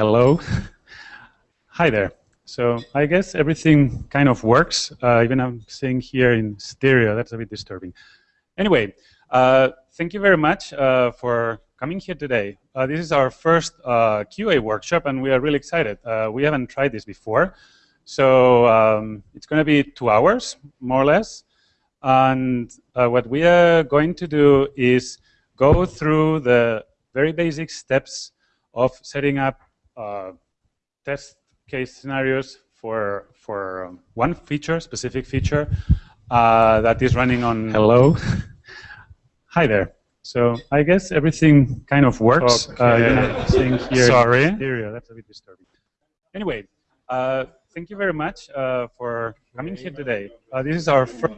Hello. Hi there. So I guess everything kind of works. Uh, even I'm seeing here in stereo. That's a bit disturbing. Anyway, uh, thank you very much uh, for coming here today. Uh, this is our first uh, QA workshop, and we are really excited. Uh, we haven't tried this before. So um, it's going to be two hours, more or less. And what we are going to do is go through the very basic steps of setting up test case scenarios for for um, one feature, specific feature uh, that is running on. Hello. Hi there. So I guess everything kind of works. Okay. Uh, you know, seeing here Sorry. Stereo. That's a bit disturbing. Anyway, uh, thank you very much uh, for coming here today. Uh, this is our first.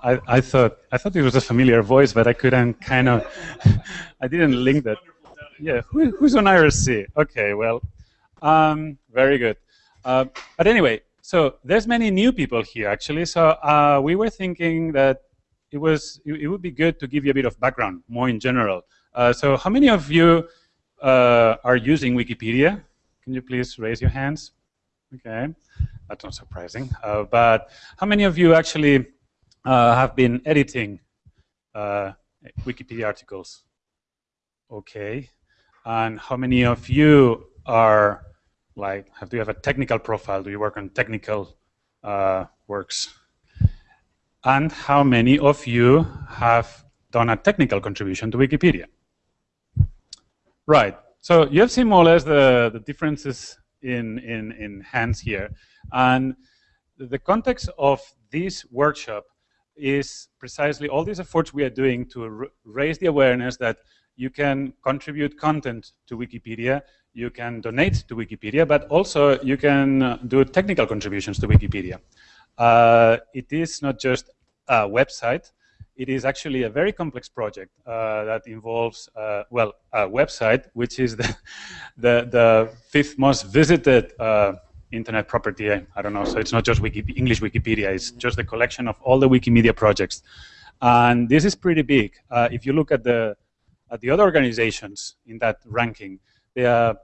I, I thought I thought it was a familiar voice, but I couldn't kind of. I didn't link that yeah, Who, who's on IRC? Okay, well, um, very good. Uh, but anyway, so there's many new people here actually. So uh, we were thinking that it was it, it, would be good to give you a bit of background, more in general. Uh, so how many of you uh, are using Wikipedia? Can you please raise your hands? Okay, that's not surprising. Uh, but how many of you actually uh, have been editing Wikipedia articles? Okay, and how many of you are like, have, do you have a technical profile? Do you work on technical uh, works? And how many of you have done a technical contribution to Wikipedia? Right. So you have seen more or less the, the differences in, in, in hands here. And the context of this workshop is precisely all these efforts we are doing to raise the awareness that you can contribute content to Wikipedia, you can donate to Wikipedia, but also you can uh, do technical contributions to Wikipedia. Uh, it is not just a website, it is actually a very complex project uh, that involves, uh, well, a website, which is the, the, the fifth most visited uh, internet property, I don't know, so it's not just Wiki English Wikipedia, it's just the collection of all the Wikimedia projects. And this is pretty big. Uh, if you look at the at uh, the other organizations in that ranking, they are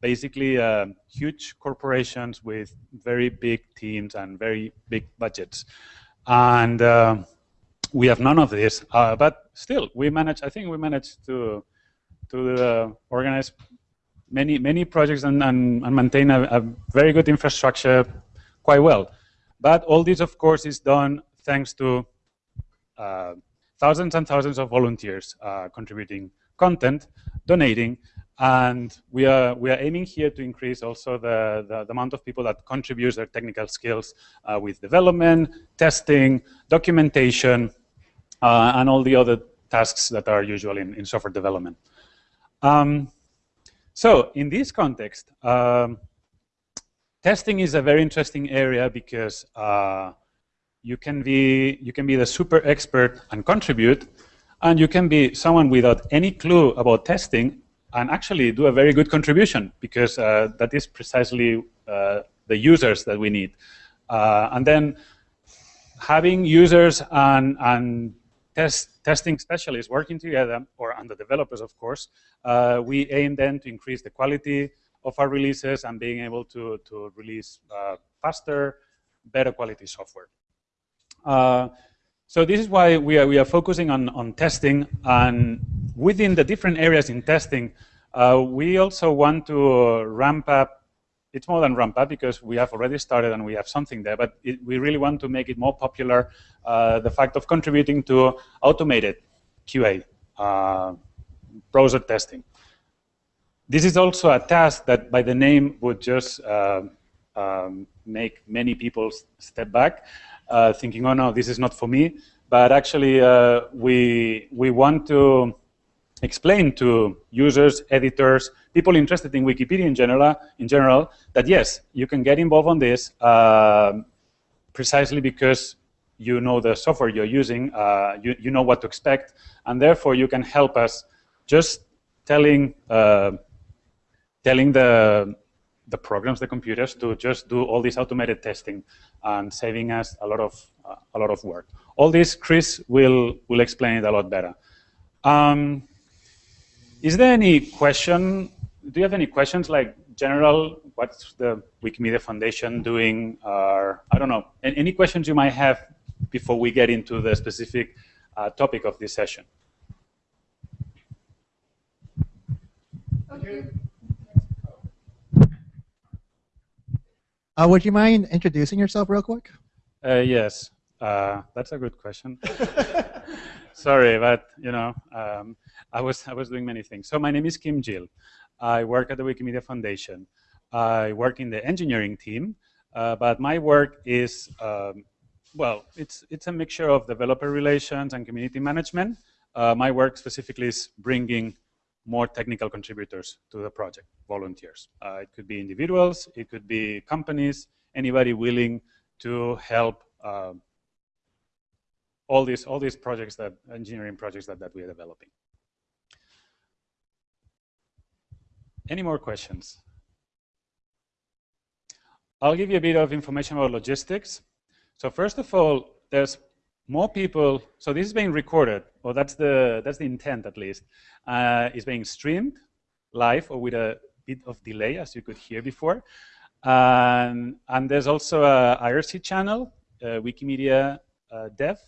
basically uh, huge corporations with very big teams and very big budgets. And uh, we have none of this, uh, but still, we manage. I think we managed to to uh, organize many many projects and, and, and maintain a, a, very good infrastructure quite well. But all this, of course, is done thanks to uh, thousands and thousands of volunteers uh, contributing content, donating, and we are we are aiming here to increase also the, the, the amount of people that contribute their technical skills uh, with development, testing, documentation, uh, and all the other tasks that are usual in, in software development. Um, so in this context, um, testing is a very interesting area because uh, you can be you can be the super expert and contribute, and you can be someone without any clue about testing and actually do a very good contribution because uh, that is precisely uh, the users that we need. Uh, and then having users and, and test, testing specialists working together, or the developers, of course, uh, we aim then to increase the quality of our releases and being able to, to release uh, faster, better quality software. Uh, so this is why we are, we are focusing on, on testing and within the different areas in testing, uh, we also want to ramp up, it's more than ramp up because we have already started and we have something there, but it, we really want to make it more popular, uh, the fact of contributing to automated QA, uh, browser testing. This is also a task that by the name would just uh, um, make many people step back thinking, oh no, this is not for me. But actually, uh, we, we want to explain to users, editors, people interested in Wikipedia in general, in general that yes, you can get involved on this uh, precisely because you know the software you're using, uh, you, you know what to expect, and therefore you can help us just telling, uh, telling the, the programs, the computers, to just do all this automated testing and saving us a lot of uh, a lot of work. All this, Chris will will explain it a lot better. Um, is there any question? Do you have any questions like general, what's the Wikimedia Foundation doing? Or I don't know, any questions you might have before we get into the specific uh, topic of this session? Okay. Uh, would you mind introducing yourself real quick? Uh, yes, uh, that's a good question. Sorry, but you know, um, I was I was doing many things. So my name is Quim Gil. I work at the Wikimedia Foundation. I work in the engineering team, uh, but my work is um, well, it's it's a mixture of developer relations and community management. Uh, my work specifically is bringing more technical contributors to the project, volunteers. Uh, it could be individuals, it could be companies, anybody willing to help uh, all these all these projects that engineering projects that, that we are developing. Any more questions? I'll give you a bit of information about logistics. So first of all, there's more people, so this is being recorded, or that's the, that's the intent at least. Uh, it's being streamed live or with a bit of delay, as you could hear before. Um, and there's also a IRC channel, uh, Wikimedia uh, Dev.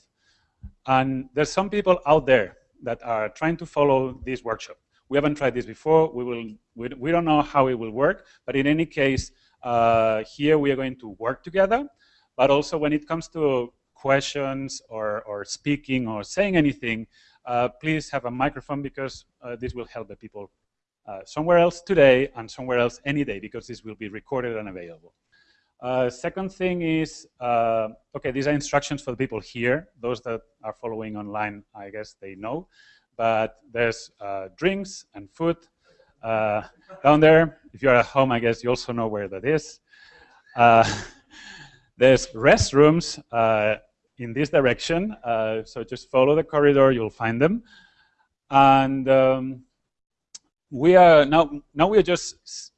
And there's some people out there that are trying to follow this workshop. We haven't tried this before. We, will, we, we don't know how it will work. But in any case, uh, here we are going to work together. But also when it comes to questions or, or speaking or saying anything, uh, please have a microphone because uh, this will help the people uh, somewhere else today and somewhere else any day because this will be recorded and available. Uh, second thing is, uh, okay, these are instructions for the people here. Those that are following online, I guess they know. But there's uh, drinks and food down there. If you're at home, I guess you also know where that is. there's restrooms in this direction. Uh, so just follow the corridor, you'll find them. And um, we are now, now we are just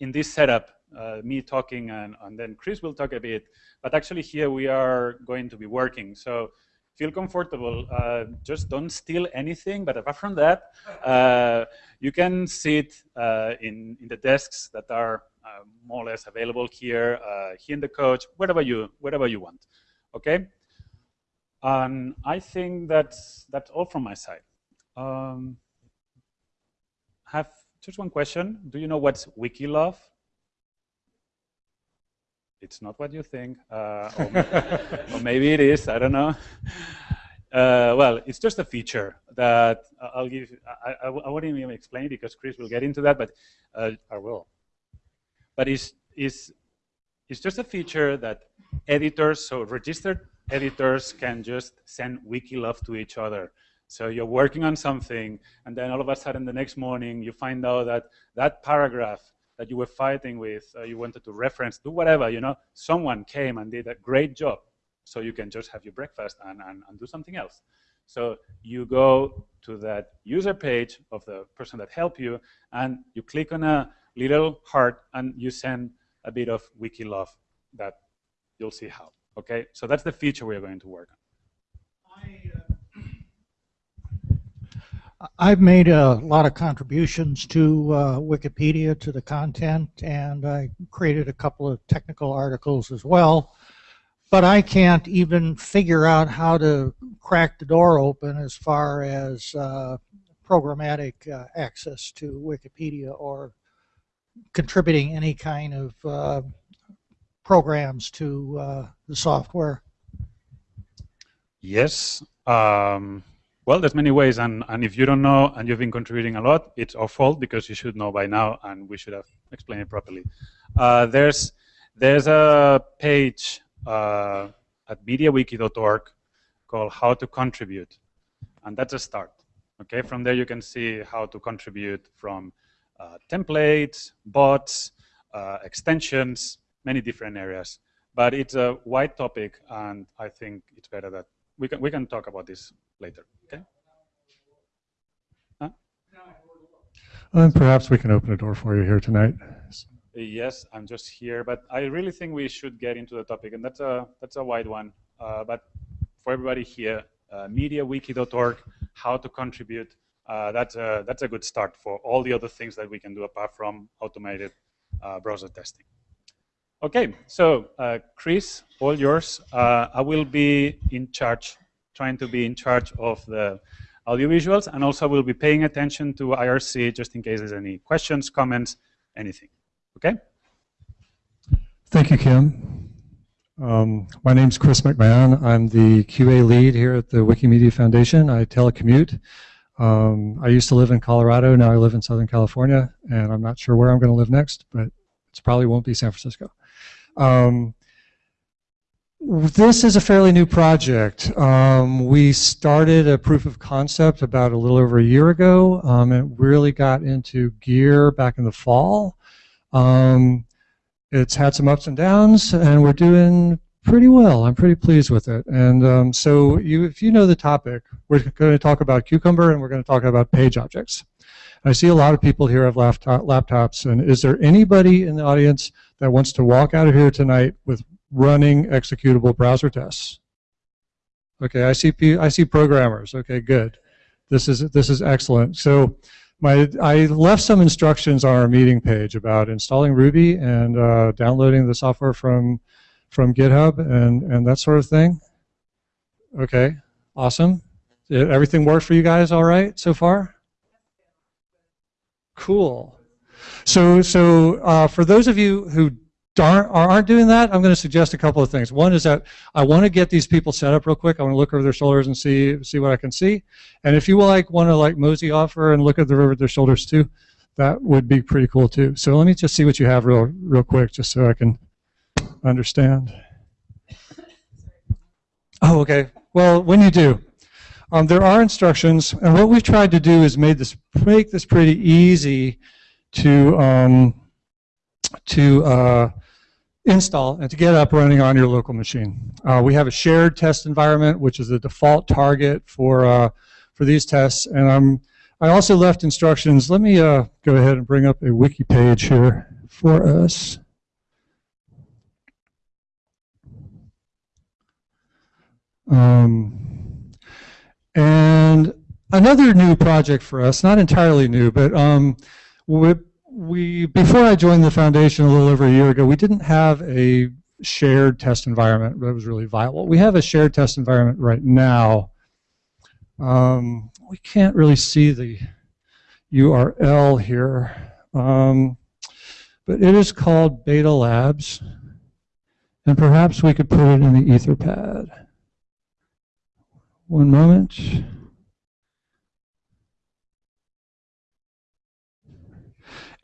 in this setup, uh, me talking and, and then Chris will talk a bit. But actually here we are going to be working. So feel comfortable. Uh, just don't steal anything. But apart from that, uh, you can sit uh, in, in the desks that are uh, more or less available here, uh, here in the coach, wherever you, wherever you want. Okay? And I think that's, that's all from my side. Um, have just one question. Do you know what's Wikilove? It's not what you think, uh, or, or, maybe it is, I don't know. Uh, well, it's just a feature that I'll give, I, I, I won't even explain because Chris will get into that, but uh, I will. But it's, it's, it's just a feature that editors, so registered editors can just send wiki love to each other. So you're working on something, and then all of a sudden the next morning you find out that that paragraph that you were fighting with, uh, you wanted to reference, do whatever, you know, someone came and did a great job. So you can just have your breakfast and, and, and do something else. So you go to that user page of the person that helped you, and you click on a little heart, and you send a bit of wiki love that you'll see how. Okay, so that's the feature we're going to work on. Uh, I've made a lot of contributions to uh, Wikipedia, to the content, and I created a couple of technical articles as well. But I can't even figure out how to crack the door open as far as uh, programmatic uh, access to Wikipedia or contributing any kind of uh, programs to uh, the software? Yes. Um, well, there's many ways, and, and if you don't know and you've been contributing a lot, it's our fault because you should know by now, and we should have explained it properly. Uh, there's there's a page uh, at mediawiki.org called How to Contribute, and that's a start. Okay, from there you can see how to contribute from uh, templates, bots, uh, extensions, many different areas. But it's a wide topic, and I think it's better that we can we can talk about this later. Okay. Huh? Well, perhaps we can open a door for you here tonight. Yes, I'm just here, but I really think we should get into the topic, and that's a that's a wide one. Uh, but for everybody here, uh, mediawiki.org, how to contribute, uh, that's, a, that's a good start for all the other things that we can do apart from automated uh, browser testing. Okay, so uh, Chris, all yours. Uh, I will be in charge, trying to be in charge of the audiovisuals, and also will be paying attention to IRC just in case there's any questions, comments, anything. Okay? Thank you, Quim. Um, my name is Chris McMahon. I'm the QA lead here at the Wikimedia Foundation. I telecommute. Um, I used to live in Colorado. Now I live in Southern California, and I'm not sure where I'm going to live next, but it probably won't be San Francisco. Um, this is a fairly new project. Um, we started a proof of concept about a little over a year ago. Um, it really got into gear back in the fall. Um, it's had some ups and downs, and we're doing pretty well. I'm pretty pleased with it. And um, so you, if you know the topic, we're going to talk about Cucumber, and we're going to talk about page objects. I see a lot of people here have laptop, laptops, and is there anybody in the audience that wants to walk out of here tonight with running executable browser tests? Okay, I see, I see programmers. Okay, good. This is, this is excellent. So my, I left some instructions on our meeting page about installing Ruby and uh, downloading the software from, from GitHub and, and that sort of thing. Okay, awesome. Everything worked for you guys all right so far? Cool. So, so uh, for those of you who aren't, aren't doing that, I'm going to suggest a couple of things. One is that I want to get these people set up real quick. I want to look over their shoulders and see see what I can see. And if you like want to like mosey off and look at the, over their shoulders too, that would be pretty cool too. So let me just see what you have real real quick, just so I can understand. Oh, okay. Well, when you do, um, there are instructions, and what we've tried to do is made this make this pretty easy to um, to uh, install and to get up running on your local machine. Uh, we have a shared test environment, which is the default target for uh, for these tests, and I'm I also left instructions. Let me uh, go ahead and bring up a wiki page here for us. Um, and another new project for us, not entirely new, but um, we, before I joined the foundation a little over a year ago, we didn't have a shared test environment that was really viable. We have a shared test environment right now. Um, we can't really see the URL here, um, but it is called Beta Labs, and perhaps we could put it in the Etherpad. One moment.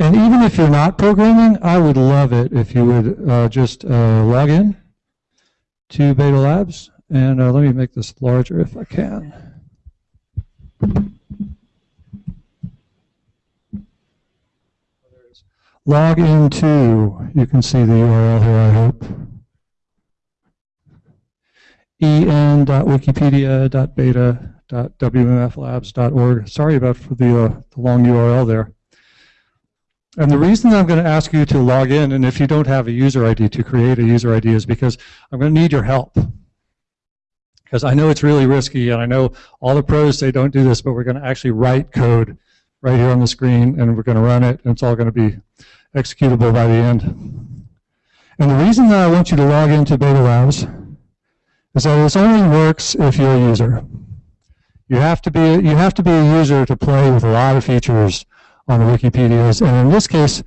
And even if you're not programming, I would love it if you would uh, just uh, log in to Beta Labs. And uh, let me make this larger if I can. Log into, you can see the URL here, I hope en.wikipedia.beta.wmflabs.org. Sorry about the, uh, the long URL there. And the reason I'm going to ask you to log in, and if you don't have a user ID, to create a user ID is because I'm going to need your help. Because I know it's really risky, and I know all the pros say don't do this, but we're going to actually write code right here on the screen, and we're going to run it, and it's all going to be executable by the end. And the reason that I want you to log into Beta Labs is that this only works if you're a user. You have to be you have to be a user to play with a lot of features on the Wikipedias, and in this case,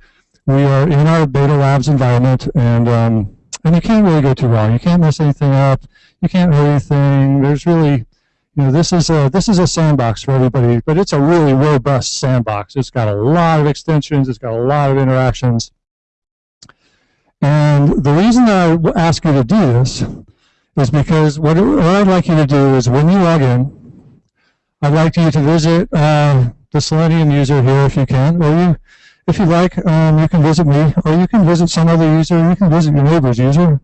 we are in our beta labs environment, and um, and you can't really go too wrong. You can't mess anything up. You can't hurt anything. There's really you know, this is a this is a sandbox for everybody, but it's a really robust sandbox. It's got a lot of extensions. It's got a lot of interactions. And the reason I ask you to do this is because what, what I'd like you to do is when you log in, I'd like you to visit uh, the Selenium user here if you can, or you, if you like, um, you can visit me, or you can visit some other user, you can visit your neighbor's user,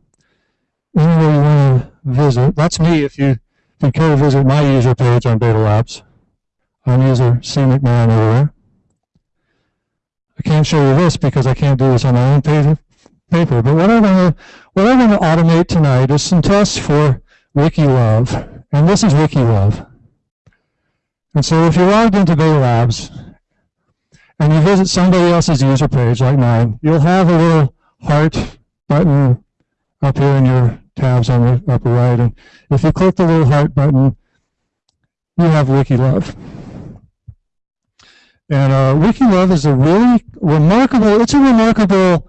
anywhere you want to visit. That's me if you, if you care to visit my user page on Beta Labs. I'm user C. McMahon over there. I can't show you this because I can't do this on my own page, paper. But what I'm going to automate tonight is some tests for WikiLove, and this is WikiLove. And so if you're logged into Beta Labs and you visit somebody else's user page like mine, you'll have a little heart button up here in your tabs on the upper right. And if you click the little heart button, you have WikiLove. And uh, WikiLove is a really remarkable, it's a remarkable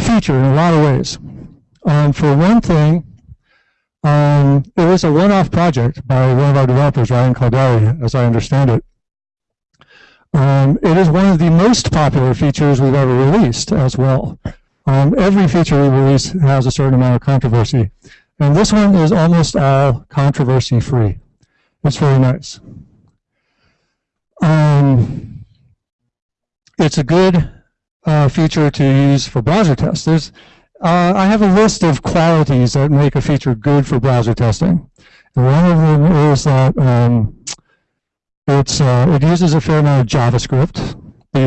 feature in a lot of ways. Um, for one thing, um, it was a one-off project by one of our developers, Ryan Kaldari, as I understand it. Um, it is one of the most popular features we've ever released as well. Um, every feature we release has a certain amount of controversy. And this one is almost all controversy free. It's very nice. Um, it's a good uh, feature to use for browser tests. There's, uh, I have a list of qualities that make a feature good for browser testing. And one of them is that um, uh, it uses a fair amount of JavaScript.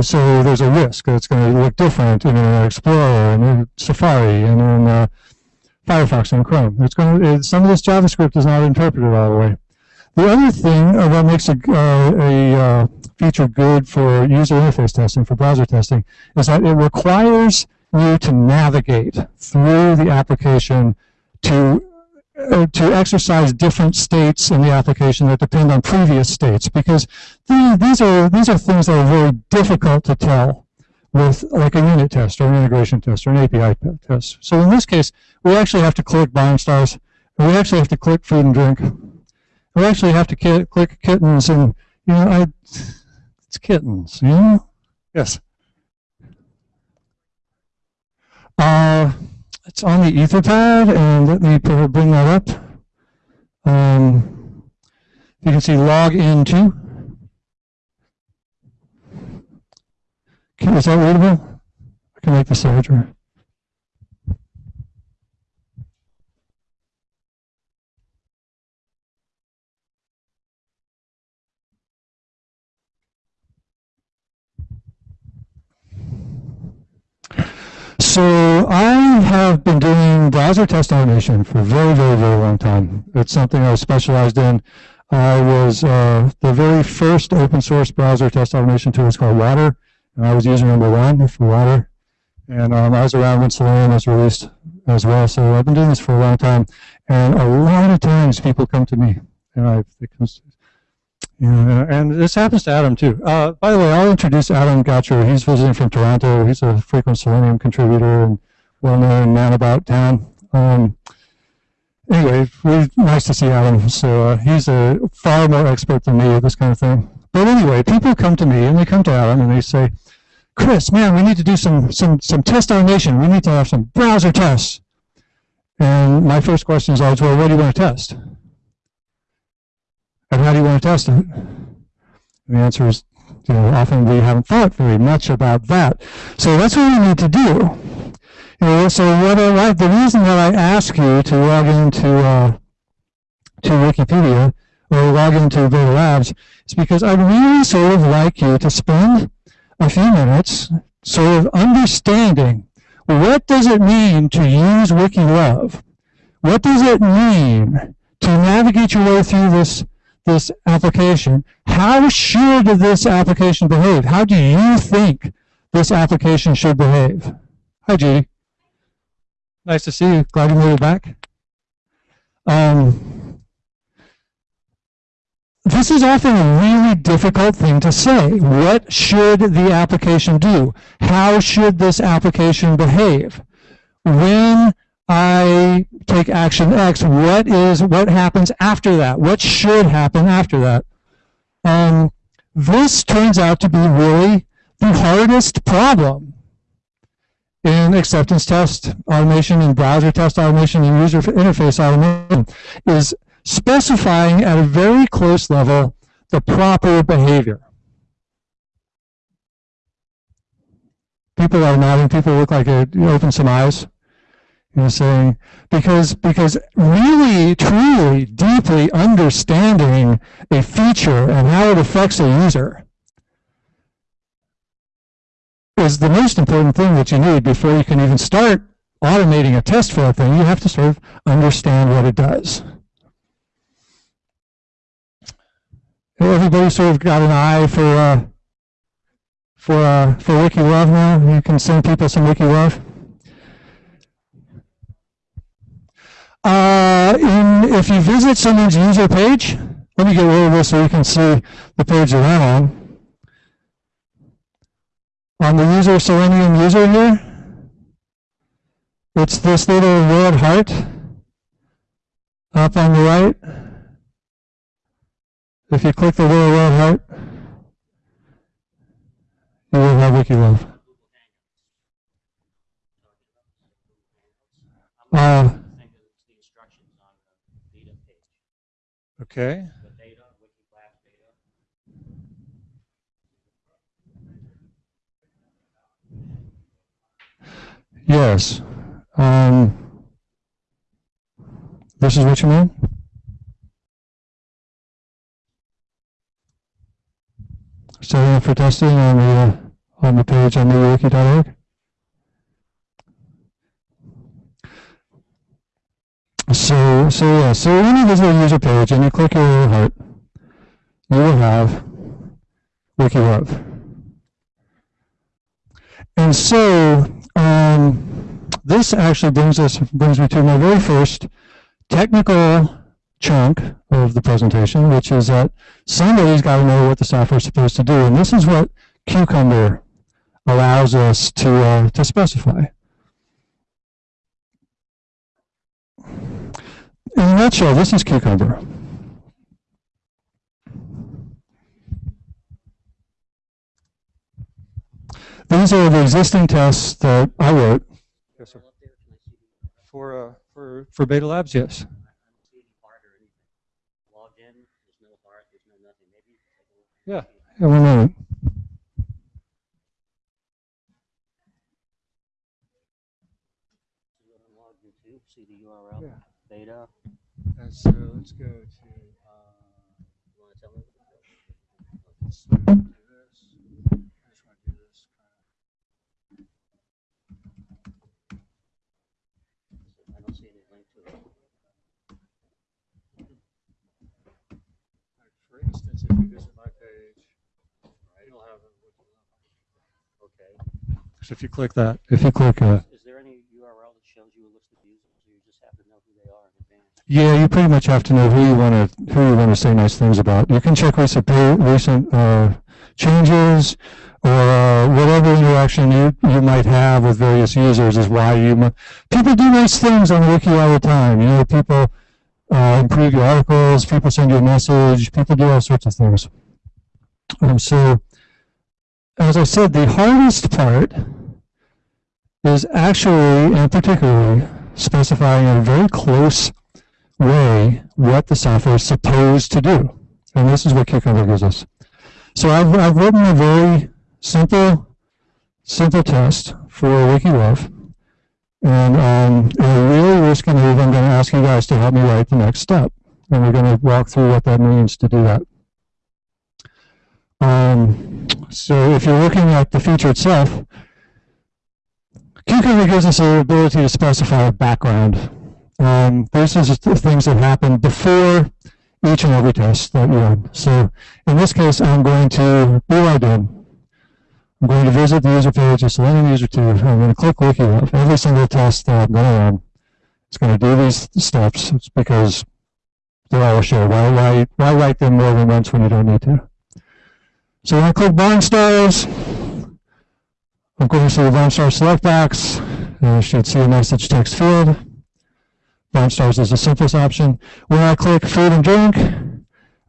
So there's a risk that it's going to look different in Internet Explorer and in Safari and in uh, Firefox and Chrome. It's going to, some of this JavaScript is not interpreted all the way. The other thing uh, that makes a, uh, a uh, feature good for user interface testing, for browser testing, is that it requires you to navigate through the application to uh, to exercise different states in the application that depend on previous states because the, these are these are things that are very difficult to tell with like a unit test or an integration test or an API test. So in this case, we actually have to click barnstars. We actually have to click food and drink. We actually have to click kittens and you know I it's kittens, you know? Yes. Uh, it's on the Etherpad, and let me bring that up. Um, you can see log into. Okay, is that readable? I can make this larger. So I have been doing browser test automation for a very, very, very long time. It's something I specialized in. I was uh, the very first open source browser test automation tool was called Watir, and I was user number one for Watir. And um, I was around when Selenium was released as well. So I've been doing this for a long time. And a lot of times people come to me, and I, yeah, and this happens to Adam too. Uh, by the way, I'll introduce Adam Goucher. He's visiting from Toronto. He's a frequent Selenium contributor and well-known man about town. Um, anyway, really nice to see Adam. So uh, he's a far more expert than me at this kind of thing. But anyway, people come to me and they come to Adam and they say, Chris, man, we need to do some some some test automation. We need to have some browser tests. And my first question is always, well, what do you want to test? And how do you want to test it? The answer is, you know, often we haven't thought very much about that. So that's what we need to do. You know, so what I, the reason that I ask you to log into uh, to Wikipedia or log into Beta Labs is because I'd really sort of like you to spend a few minutes sort of understanding what does it mean to use WikiLove? What does it mean to navigate your way through this this application. How should this application behave? How do you think this application should behave? Hi, Judy. Nice to see you. Glad you made it back. Um, this is often a really difficult thing to say. What should the application do? How should this application behave? When I take action X, what is what happens after that? What should happen after that? Um, this turns out to be really the hardest problem in acceptance test automation and browser test automation and user interface automation is specifying at a very close level the proper behavior. People are nodding. People look like they open some eyes. You know, saying because because really, truly, deeply understanding a feature and how it affects a user is the most important thing that you need before you can even start automating a test for a thing. You have to sort of understand what it does. everybody sort of got an eye for uh, for uh, for wiki love now. You can send people some wiki love. Uh, in, if you visit someone's user page, let me get rid of this so you can see the page that I'm on. On the user Selenium user here, it's this little red heart up on the right. If you click the little red heart, you will have WikiLove. Uh, think it's the instructions on the beta page. Okay. The. Yes. Um, this is what you mean? Setting up for testing on the on the page on newwiki.org. So so yeah, so when you visit a user page and you click your little heart, you will have WikiLove. And so um, this actually brings us brings me to my very first technical chunk of the presentation, which is that somebody's got to know what the software is supposed to do, and this is what Cucumber allows us to uh, to specify. In a nutshell, this is Cucumber. These are the existing tests that I wrote. Yes, sir. Up there, can I see the, I For, uh, for, for Beta Labs, yes. don't see any part or anything. Logged in, there's no part, there's no nothing. Maybe you can take a look. Yeah. Yeah, one moment. See what I'm logged into, see the URL, Yeah. beta. Let's, uh, let's go to, Uh, you wanna tell me? let's do this. I just want to do this. I don't see any link to it. Like, For instance, if you visit my page, you'll have it. Okay. So if you click that, if you click, uh, Is there any URL that shows you a list of users, or you just have to know who they are in advance? Yeah, you pretty much have to know who you want to who you want to say nice things about. You can check recent recent uh, changes or uh, whatever interaction you you might have with various users is why you people do nice things on wiki all the time. You know, people uh, improve your articles, people send you a message, people do all sorts of things. Um, so, as I said, the hardest part is actually and particularly specifying a very close way what the software is supposed to do. And this is what Cucumber gives us. So I've, I've written a very simple, simple test for WikiLove. And um, in a really risky move, I'm going to ask you guys to help me write the next step. And we're going to walk through what that means to do that. Um, so if you're looking at the feature itself, Cucumber gives us the ability to specify a background. Um, this is the things that happen before each and every test that you run. So in this case, I'm going to be logged in. I'm going to visit the user page of Selenium User 2. I'm going to click WikiLove. Every single test that I'm going to run, it's going to do these steps. It's because they're all shared. Why, why, why write them more than once when you don't need to? So when I click Barnstars, I'm going to see the Barnstar select box. I should see a message text field. Barnstars is the simplest option. When I click food and drink,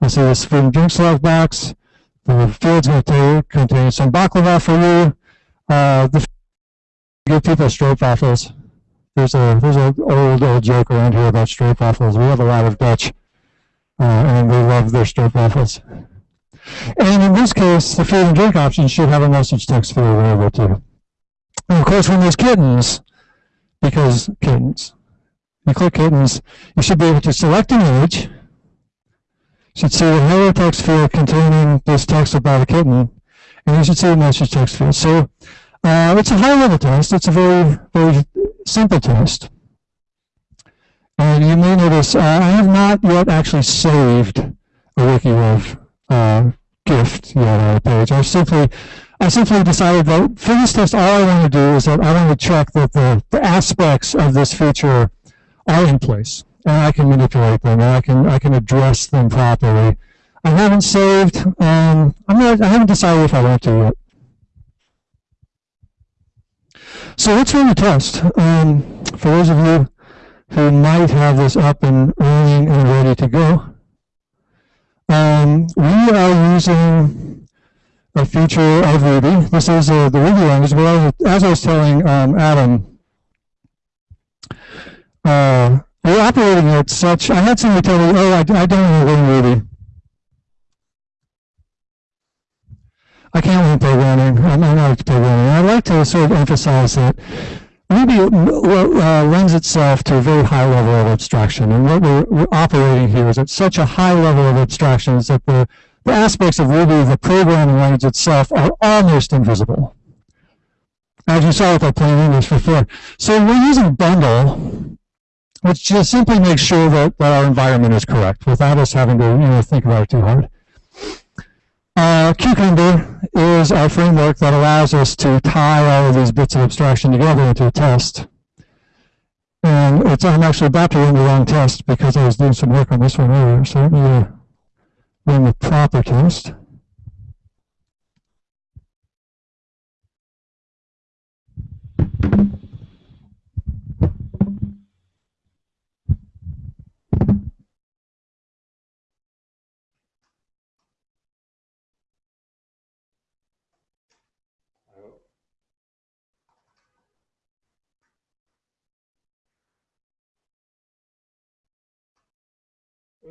I see this food and drink select box. The field's going to contain some baklava for you. Uh, the give people straight waffles. There's a there's an old old joke around here about straight waffles. We have a lot of Dutch, uh, and they love their straight waffles. And in this case, the food and drink option should have a message text field available too. And of course, when there's kittens, because kittens, you click kittens, you should be able to select an image. You should see a hello text field containing this text about a kitten, and you should see a message text field. So uh, it's a high-level test. It's a very, very simple test. And you may notice uh, I have not yet actually saved a WikiLove uh, gift yet on the page. I simply, I simply decided that for this test, all I want to do is that I want to check that the, the aspects of this feature are in place, and I can manipulate them, and I can I can address them properly. I haven't saved. Um, I'm not. I haven't decided if I want to yet. So let's run the test. Um, for those of you who might have this up and running and ready to go, um, we are using a feature of Ruby. This is uh, the Ruby language, but as I was telling um, Adam, uh, we're operating at such, I had somebody tell me, oh, I, I don't want to learn Ruby. I can't learn programming. I'm not programming. I'd like to sort of emphasize that Ruby uh, lends itself to a very high level of abstraction. And what we're, we're, operating here is at such a high level of abstraction that the, the aspects of Ruby, the programming language itself, are almost invisible. As you saw with our plain English before. So we're using bundle, which just simply makes sure that, that our environment is correct without us having to you know, think about it too hard. Uh, Cucumber is our framework that allows us to tie all of these bits of abstraction together into a test. And it's, I'm actually about to run the wrong test because I was doing some work on this one earlier. So let me uh, run the proper test.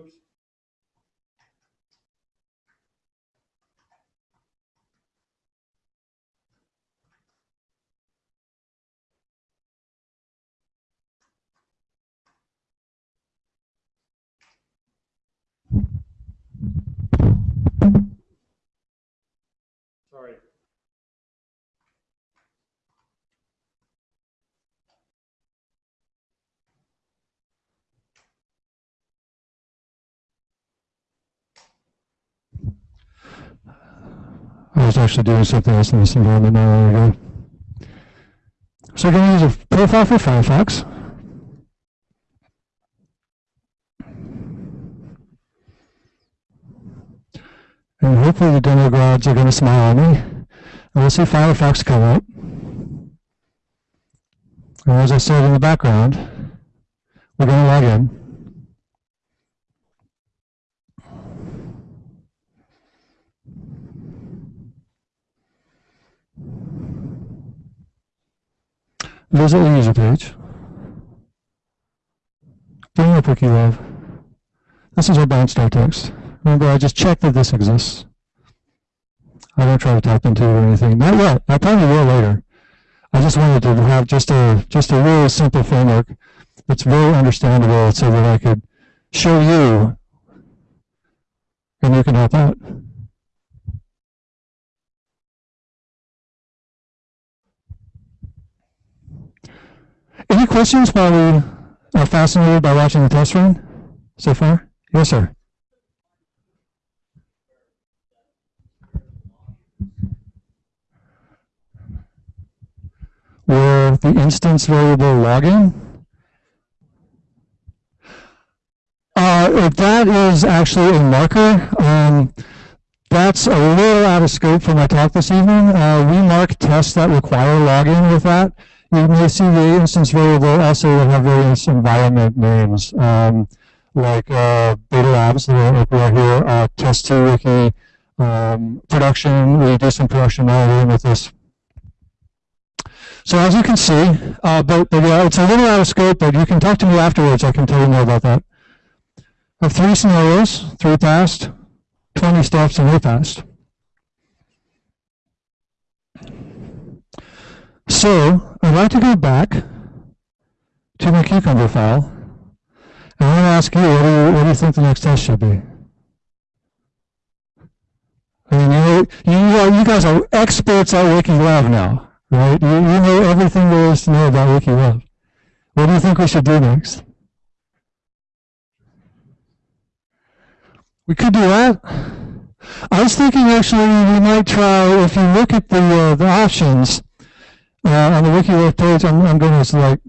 Oops. Sorry. Was actually doing something else in this environment not long ago. So we're going to use a profile for Firefox. And hopefully the demo gods are going to smile at me. And we'll see Firefox come up. And as I said in the background, we're going to log in. Visit the user page. Bring up Wikilove. This is our barnstar text. Remember, I just checked that this exists. I don't try to tap into it or anything. Not yet. I probably will later. I just wanted to have just a just a really simple framework that's very understandable so that I could show you and you can help out. Any questions while we are fascinated by watching the test run so far? Yes, sir. Where the instance variable login? Uh, if that is actually a marker. Um, that's a little out of scope for my talk this evening. Uh, we mark tests that require login with that you may see the instance variable also will have various environment names, um, like uh, Beta Labs, we are here, uh, test2 wiki, um, production, we do some production monitoring with this. So as you can see, uh, but, but yeah, it's a little out of scope, but you can talk to me afterwards, I can tell you more about that. I have three scenarios, three passed, 20 steps, and they passed. So I'd like to go back to my Cucumber file, and I want to ask you, what do you, what do you think the next test should be? I mean, you, you, you guys are experts at Wikilove now, right? You, you know everything there is to know about Wikilove. What do you think we should do next? We could do that, I was thinking actually we might try, if you look at the, uh, the options uh, on the WikiLove page, I'm, I'm going to like,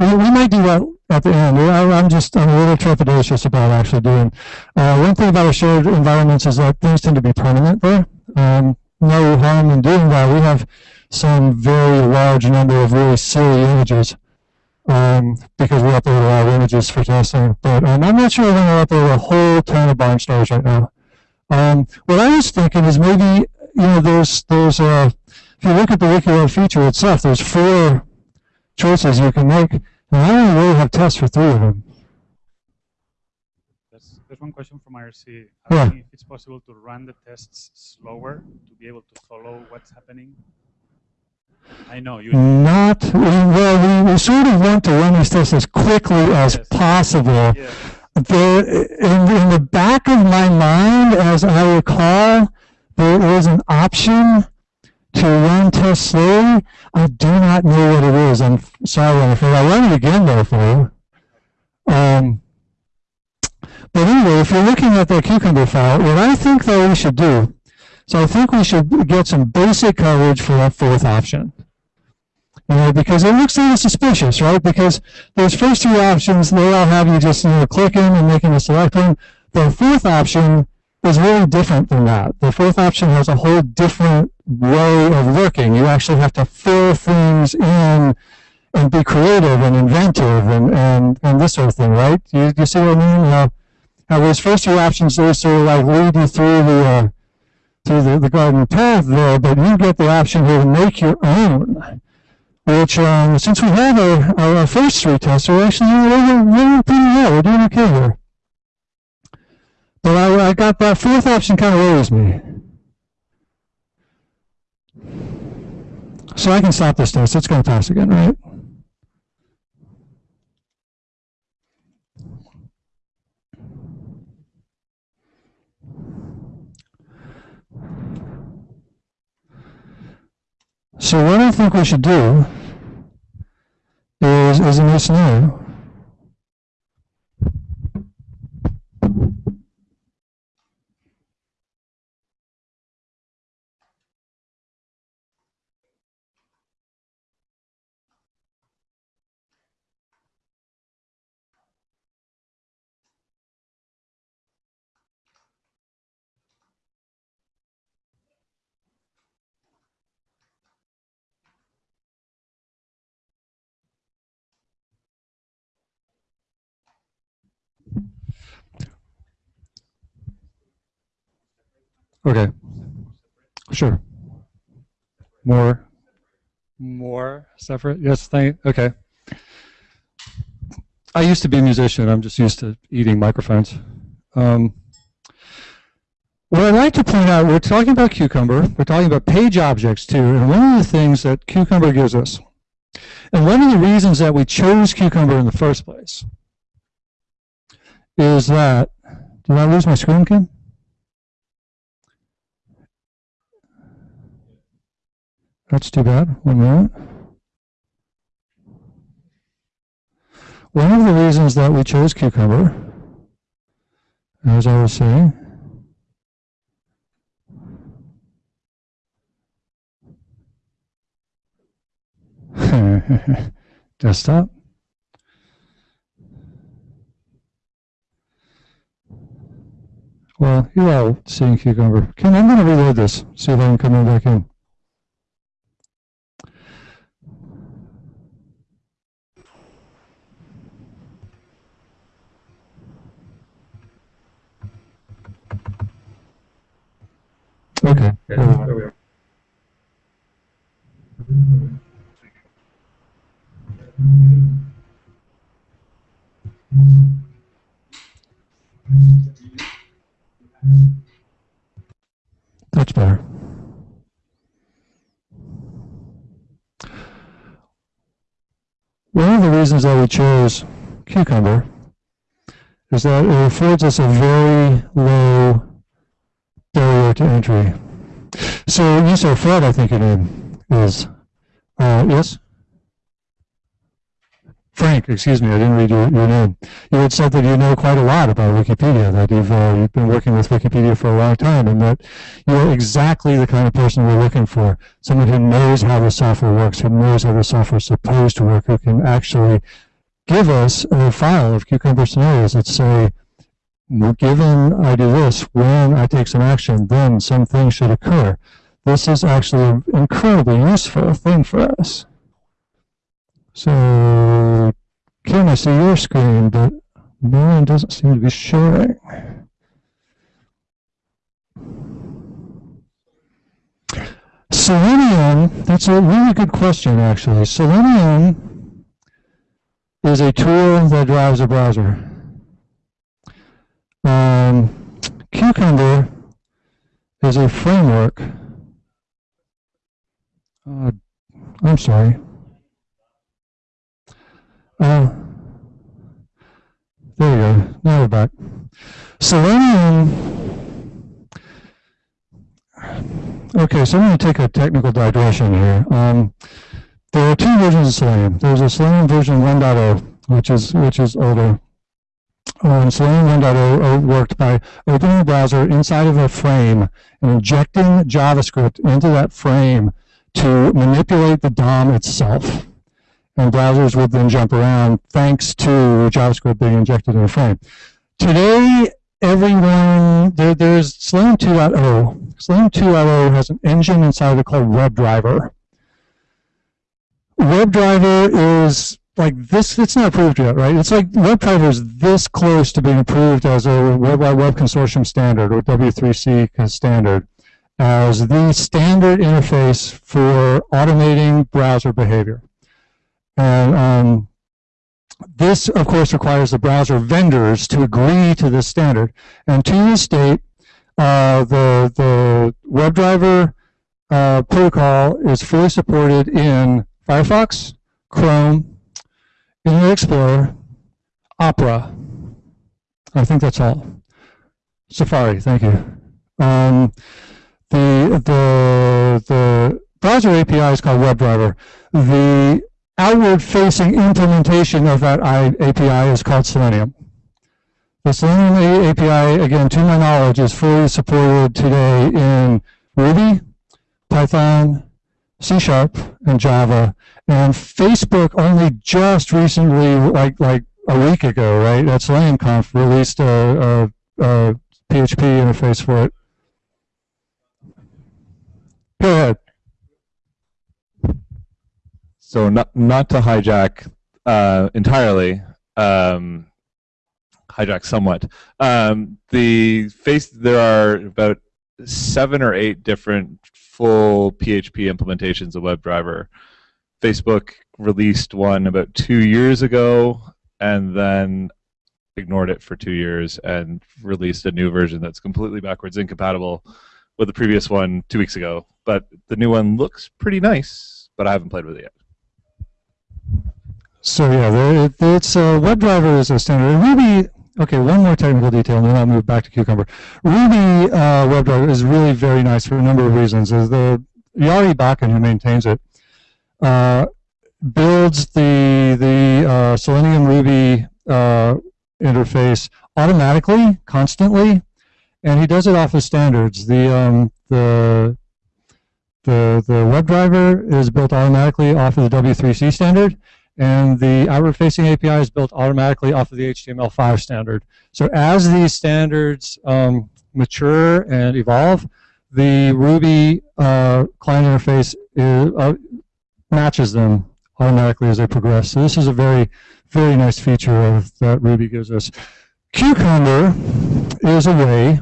we, we might do that at the end. I, I'm just, I'm a little trepidatious about actually doing. Uh, one thing about our shared environments is that things tend to be permanent there. Um, no harm in doing that. We have some very large number of really silly images um, because we upload a lot of images for testing. But um, I'm not sure we're going to upload a whole ton of barnstars right now. Um, what I was thinking is maybe, you know, there's, there's a, if you look at the WikiLove feature itself, there's four choices you can make, and I only really have tests for three of them. There's, there's one question from IRC Yeah. if it's possible to run the tests slower to be able to follow what's happening. I know you. Not, well, we, we sort of want to run these tests as quickly as Yes. possible. Yeah. in, in the back of my mind, as I recall, there is an option to run tests slowly. I do not know what it is. I'm sorry, I'm afraid. I'll run it again though for you. Um, but anyway, if you're looking at the cucumber file, what I think that we should do, so I think we should get some basic coverage for that fourth option. You know, because it looks a little suspicious, right? Because those first two options, they all have you just, you know, clicking and making a select one. The fourth option is really different than that. The fourth option has a whole different way of looking. You actually have to fill things in and be creative and inventive and, and, and this sort of thing, right? You, you see what I mean? Uh, now those first two options, they sort of like lead you through the, uh, through the, the garden path there, but you get the option here to make your own which um, since we have our, our, first three tests, we're actually we're, we're pretty well. We're doing okay here. But I, I got that fourth option kind of worries me. So I can stop this test. It's going to pass again, right? So what I think we should do is, is a new scenario. Okay. Sure. More. More separate? Yes, thank, okay. I used to be a musician. I'm just used to eating microphones. Um, what I'd like to point out, we're talking about Cucumber. We're talking about page objects too. And one of the things that Cucumber gives us, and one of the reasons that we chose Cucumber in the first place, is that, did I lose my screen, Quim? That's too bad. One moment. One of the reasons that we chose cucumber, as I was saying, desktop. Well, you're all seeing cucumber. Quim, I'm going to reload this, see if I can come in back in. Okay. there we are. That's better. One of the reasons that we chose cucumber is that it affords us a very low barrier to entry. So you say Fred, I think your name is. Uh, yes? Frank, excuse me, I didn't read your, your name. You had said that you know quite a lot about Wikipedia, that you've, uh, you've been working with Wikipedia for a long time, and that you're exactly the kind of person we're looking for. Someone who knows how the software works, who knows how the software is supposed to work, who can actually give us a file of cucumber scenarios that say, given I do this, when I take some action, then something should occur. This is actually an incredibly useful thing for us. So, Quim, I see your screen, but mine doesn't seem to be showing. Selenium, that's a really good question, actually. Selenium is a tool that drives a browser. Um, Cucumber is a framework. Uh, I'm sorry. Uh, there we go. Now we're back. Selenium. Okay, so I'm going to take a technical digression here. Um, there are two versions of Selenium. There's a Selenium version 1.0, which is which is older. Um, Selenium 1.0 worked by opening the browser inside of a frame and injecting JavaScript into that frame to manipulate the DOM itself and browsers would then jump around thanks to JavaScript being injected in a frame. Today, everyone, there, there's Selenium 2.0. Selenium 2.0 has an engine inside of it called WebDriver. WebDriver is like this, it's not approved yet, right? It's like WebDriver is this close to being approved as a Web Web Consortium standard or W3C standard as the standard interface for automating browser behavior. And um, this, of course, requires the browser vendors to agree to this standard. And to this date, uh, the, the WebDriver uh, protocol is fully supported in Firefox, Chrome, Internet Explorer, Opera. I think that's all. Safari, thank you. Um, the, the, the browser API is called WebDriver. The outward-facing implementation of that API is called Selenium. The Selenium API, again, to my knowledge, is fully supported today in Ruby, Python, C Sharp, and Java. And Facebook only just recently, like like a week ago, right, at SeleniumConf, released a, a, a PHP interface for it. Go ahead. So not not to hijack uh, entirely, um, hijack somewhat. Um, the face there are about seven or eight different full PHP implementations of WebDriver. Facebook released one about two years ago, and then ignored it for two years and released a new version that's completely backwards incompatible with the previous one two weeks ago. But the new one looks pretty nice, but I haven't played with it yet. So yeah, it, it's uh, WebDriver is a standard. Ruby, okay, one more technical detail, and then I'll move back to Cucumber. Ruby uh, WebDriver is really very nice for a number of reasons. Is the Jari Bakken, who maintains it, uh, builds the the uh, Selenium Ruby uh, interface automatically, constantly, and he does it off of standards. The um, the the the WebDriver is built automatically off of the W3C standard, and the outward-facing API is built automatically off of the HTML5 standard. So as these standards um, mature and evolve, the Ruby uh, client interface is, uh, matches them automatically as they progress. So this is a very, very nice feature of, that Ruby gives us. Cucumber is a way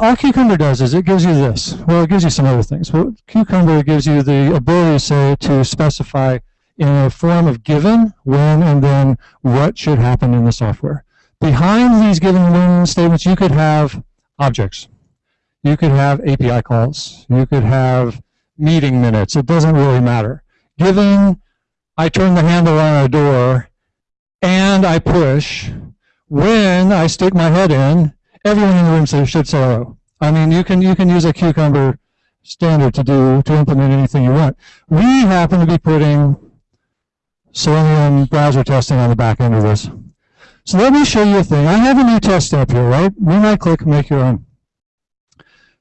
all Cucumber does is it gives you this. Well, it gives you some other things. But Cucumber gives you the ability, say, to specify in a form of given, when, and then what should happen in the software. Behind these given when statements, you could have objects. You could have API calls. You could have meeting minutes. It doesn't really matter. Given I turn the handle on a door and I push, when I stick my head in, everyone in the room should say hello. I mean, you can you can use a cucumber standard to do to implement anything you want. We happen to be putting Selenium browser testing on the back end of this. So let me show you a thing. I have a new test up here, right? One right click, make your own.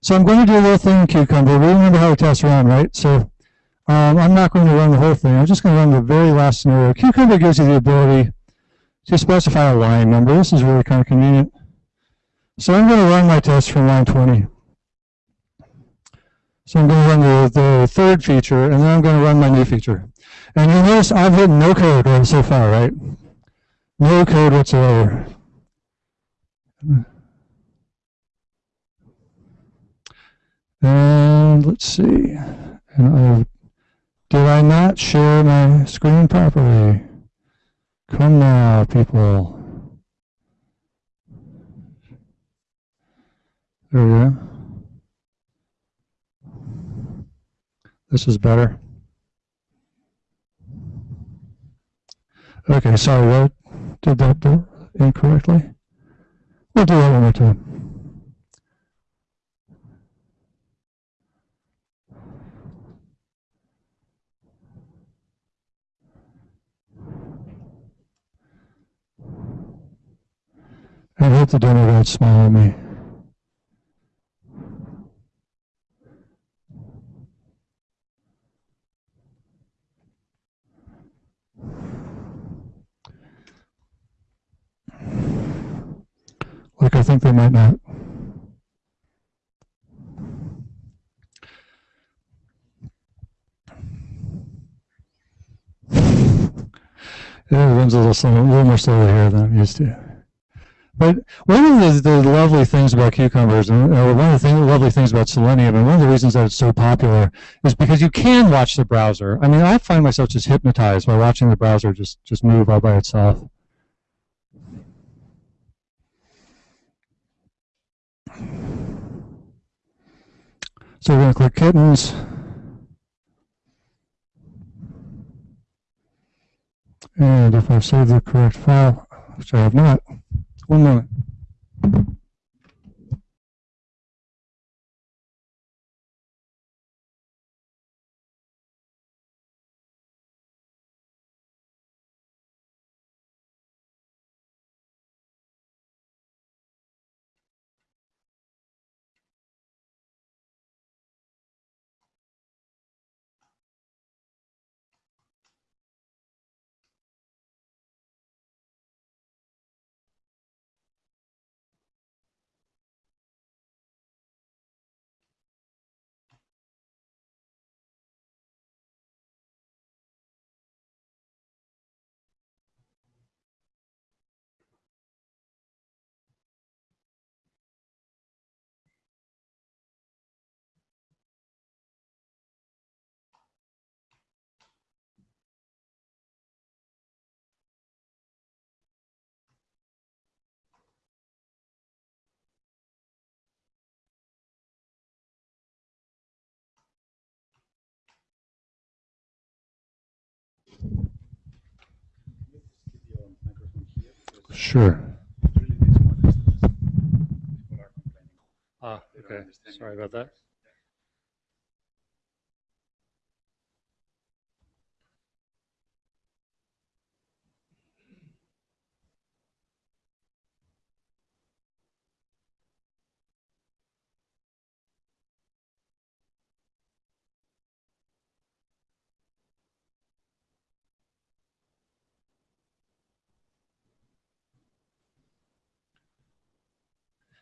So I'm going to do a little thing in Cucumber. We remember how to test run, right? So um, I'm not going to run the whole thing. I'm just going to run the very last scenario. Cucumber gives you the ability to specify a line number. This is really kind of convenient. So I'm going to run my test from line 20. So I'm going to run the, the third feature, and then I'm going to run my new feature. And you notice I've written no code right, so far, right? No code whatsoever. And let's see. And I, did I not share my screen properly? Come now, people. There we go. This is better. Okay, sorry, I did that incorrectly? We'll do that one more time. I hope the demo guys smile at me. Like I think they might not. It runs a little, slow, a little more slowly here than I'm used to. But one of the, the lovely things about cucumbers, and or one of the thing, lovely things about Selenium, and one of the reasons that it's so popular, is because you can watch the browser. I mean, I find myself just hypnotized by watching the browser just, just move all by itself. So we're going to click kittens. And if I've saved the correct file, which I have not, one moment. Sure. Ah, okay. Sorry about that.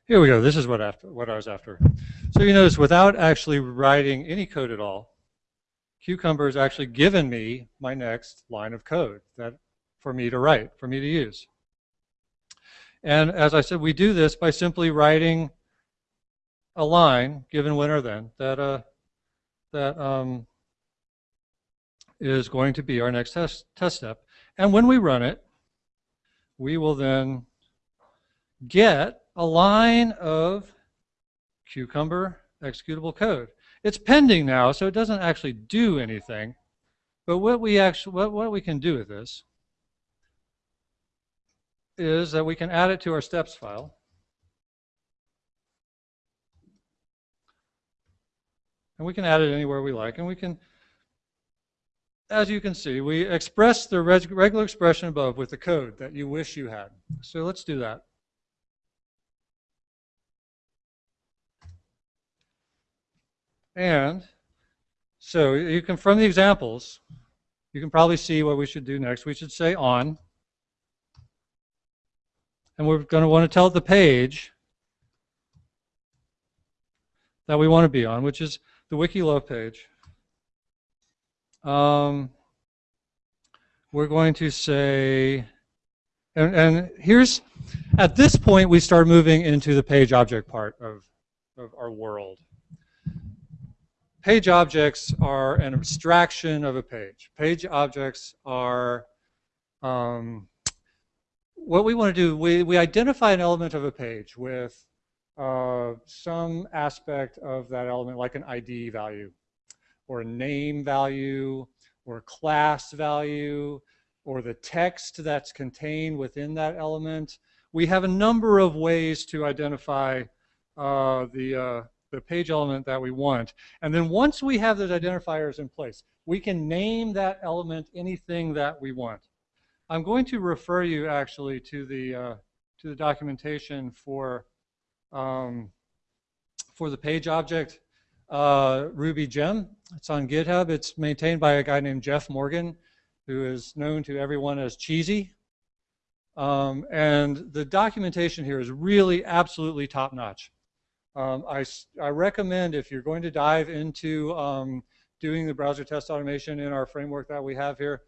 Here we go. This is what after what I was after. So you notice without actually writing any code at all, Cucumber has actually given me my next line of code that for me to write, for me to use. And as I said, we do this by simply writing a line, given when or then, that uh, that um, is going to be our next test test step. And when we run it, we will then get a line of cucumber executable code. It's pending now, so it doesn't actually do anything. But what we actually what, what we can do with this is that we can add it to our steps file. And we can add it anywhere we like, and we can as you can see, we express the reg- regular expression above with the code that you wish you had. So let's do that. And so you can, from the examples, you can probably see what we should do next. We should say on. And we're going to want to tell the page that we want to be on, which is the Wiki Love page. Um, we're going to say, and, and here's, at this point, we start moving into the page object part of, of our world. Page objects are an abstraction of a page. Page objects are um, what we want to do. We, we identify an element of a page with uh, some aspect of that element, like an ID value, or a name value, or a class value, or the text that's contained within that element. We have a number of ways to identify uh, the, uh, the page element that we want. And then once we have those identifiers in place, we can name that element anything that we want. I'm going to refer you actually to the, uh, to the documentation for, um, for the page object uh, Ruby gem. It's on GitHub. It's maintained by a guy named Jeff Morgan, who is known to everyone as Cheesy. Um, and the documentation here is really absolutely top notch. Um, I, I recommend if you're going to dive into um, doing the browser test automation in our framework that we have here,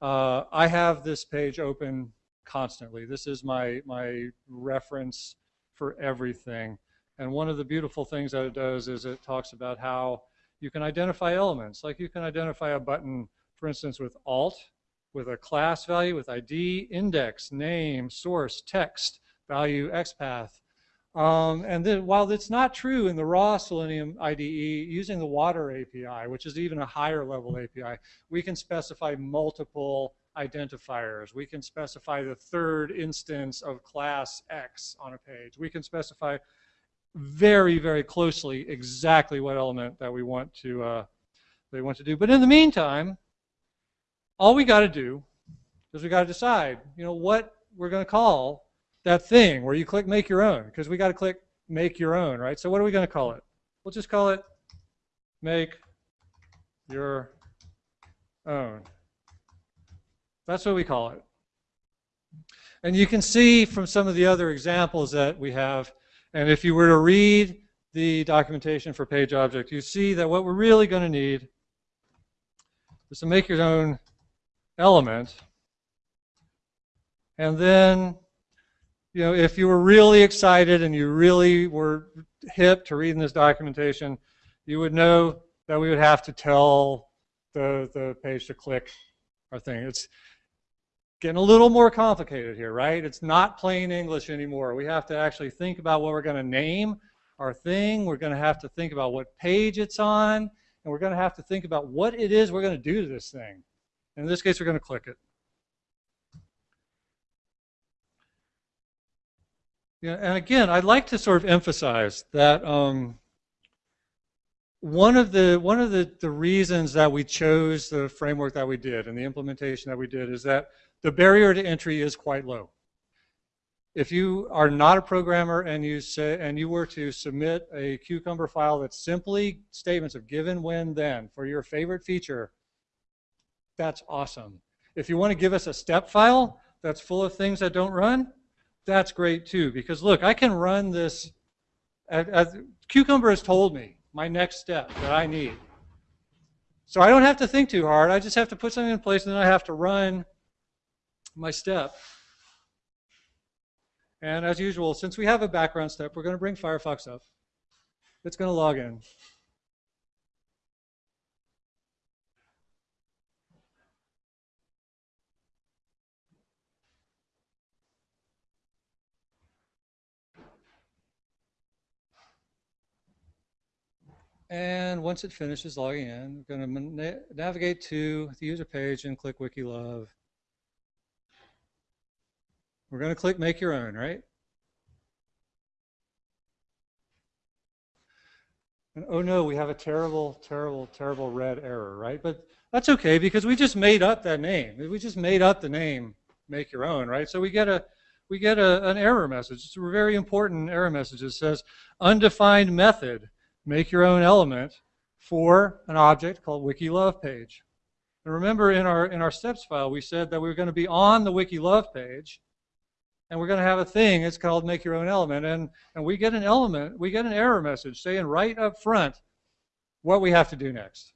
uh, I have this page open constantly. This is my, my reference for everything. And one of the beautiful things that it does is it talks about how you can identify elements. Like you can identify a button, for instance, with alt, with a class value, with ID, index, name, source, text, value, XPath. Um, and then while it's not true in the raw Selenium IDE, using the Watir API, which is even a higher level API, we can specify multiple identifiers. We can specify the third instance of class X on a page. We can specify very, very closely exactly what element that we want to uh, they want to do. But in the meantime, all we got to do is we got to decide, you know, what we're going to call that thing where you click make your own, because we got to click make your own, right? So what are we going to call it? We'll just call it make your own. That's what we call it. And you can see from some of the other examples that we have, and if you were to read the documentation for page object, you see that what we're really going to need is to make your own element. And then, you know, if you were really excited and you really were hip to reading this documentation, you would know that we would have to tell the, the page to click our thing. It's getting a little more complicated here, right? It's not plain English anymore. We have to actually think about what we're going to name our thing. We're going to have to think about what page it's on. And we're going to have to think about what it is we're going to do to this thing. In this case, we're going to click it. Yeah, and again, I'd like to sort of emphasize that um, one of the one of the, the reasons that we chose the framework that we did and the implementation that we did is that the barrier to entry is quite low. If you are not a programmer and you say and you were to submit a Cucumber file that's simply statements of given, when, then for your favorite feature, that's awesome. If you want to give us a step file that's full of things that don't run, that's great too. Because look, I can run this. As, as Cucumber has told me my next step that I need. So I don't have to think too hard. I just have to put something in place and then I have to run my step. And as usual, since we have a background step, we're going to bring Firefox up. It's going to log in. And once it finishes logging in, we're going to na navigate to the user page and click WikiLove. We're going to click make your own, right? And oh no, we have a terrible, terrible, terrible red error, right? But That's okay because we just made up that name. We just made up the name, make your own, right? So we get a we get a, an error message. It's a very important error message. It says undefined method, make your own element for an object called wiki love page. And remember in our in our steps file we said that we were going to be on the wiki love page and we're going to have a thing it's called make your own element. And and we get an element we get an error message saying right up front what we have to do next.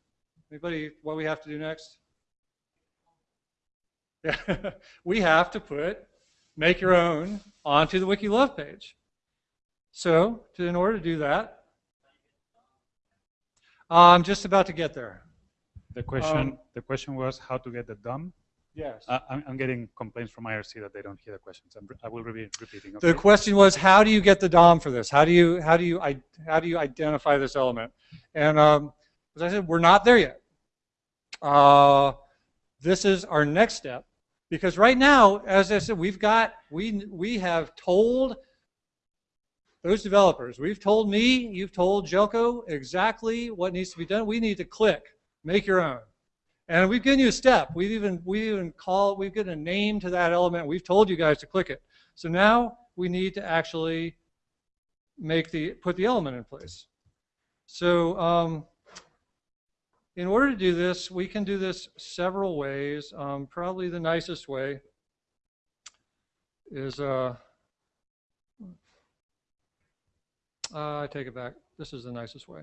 Anybody what we have to do next? Yeah we have to put make your own onto the wiki love page. So to, in order to do that i'm just about to get there The question, Um, the question was how to get the DOM. yes Uh, I'm, I'm getting complaints from IRC that they don't hear the questions. I'm, I will be repeating. The question was, how do you get the DOM for this? How do you how do you I, how do you identify this element? And um, as I said, we're not there yet. Uh, this is our next step because right now, as I said, we've got we we have told those developers, we've told me, you've told Željko exactly what needs to be done. We need to click, make your own. And we've given you a step. We've even we even called, we've given a name to that element. We've told you guys to click it. So now we need to actually make the put the element in place. So um, in order to do this, we can do this several ways. Um, probably the nicest way is uh, uh, I take it back. This is the nicest way.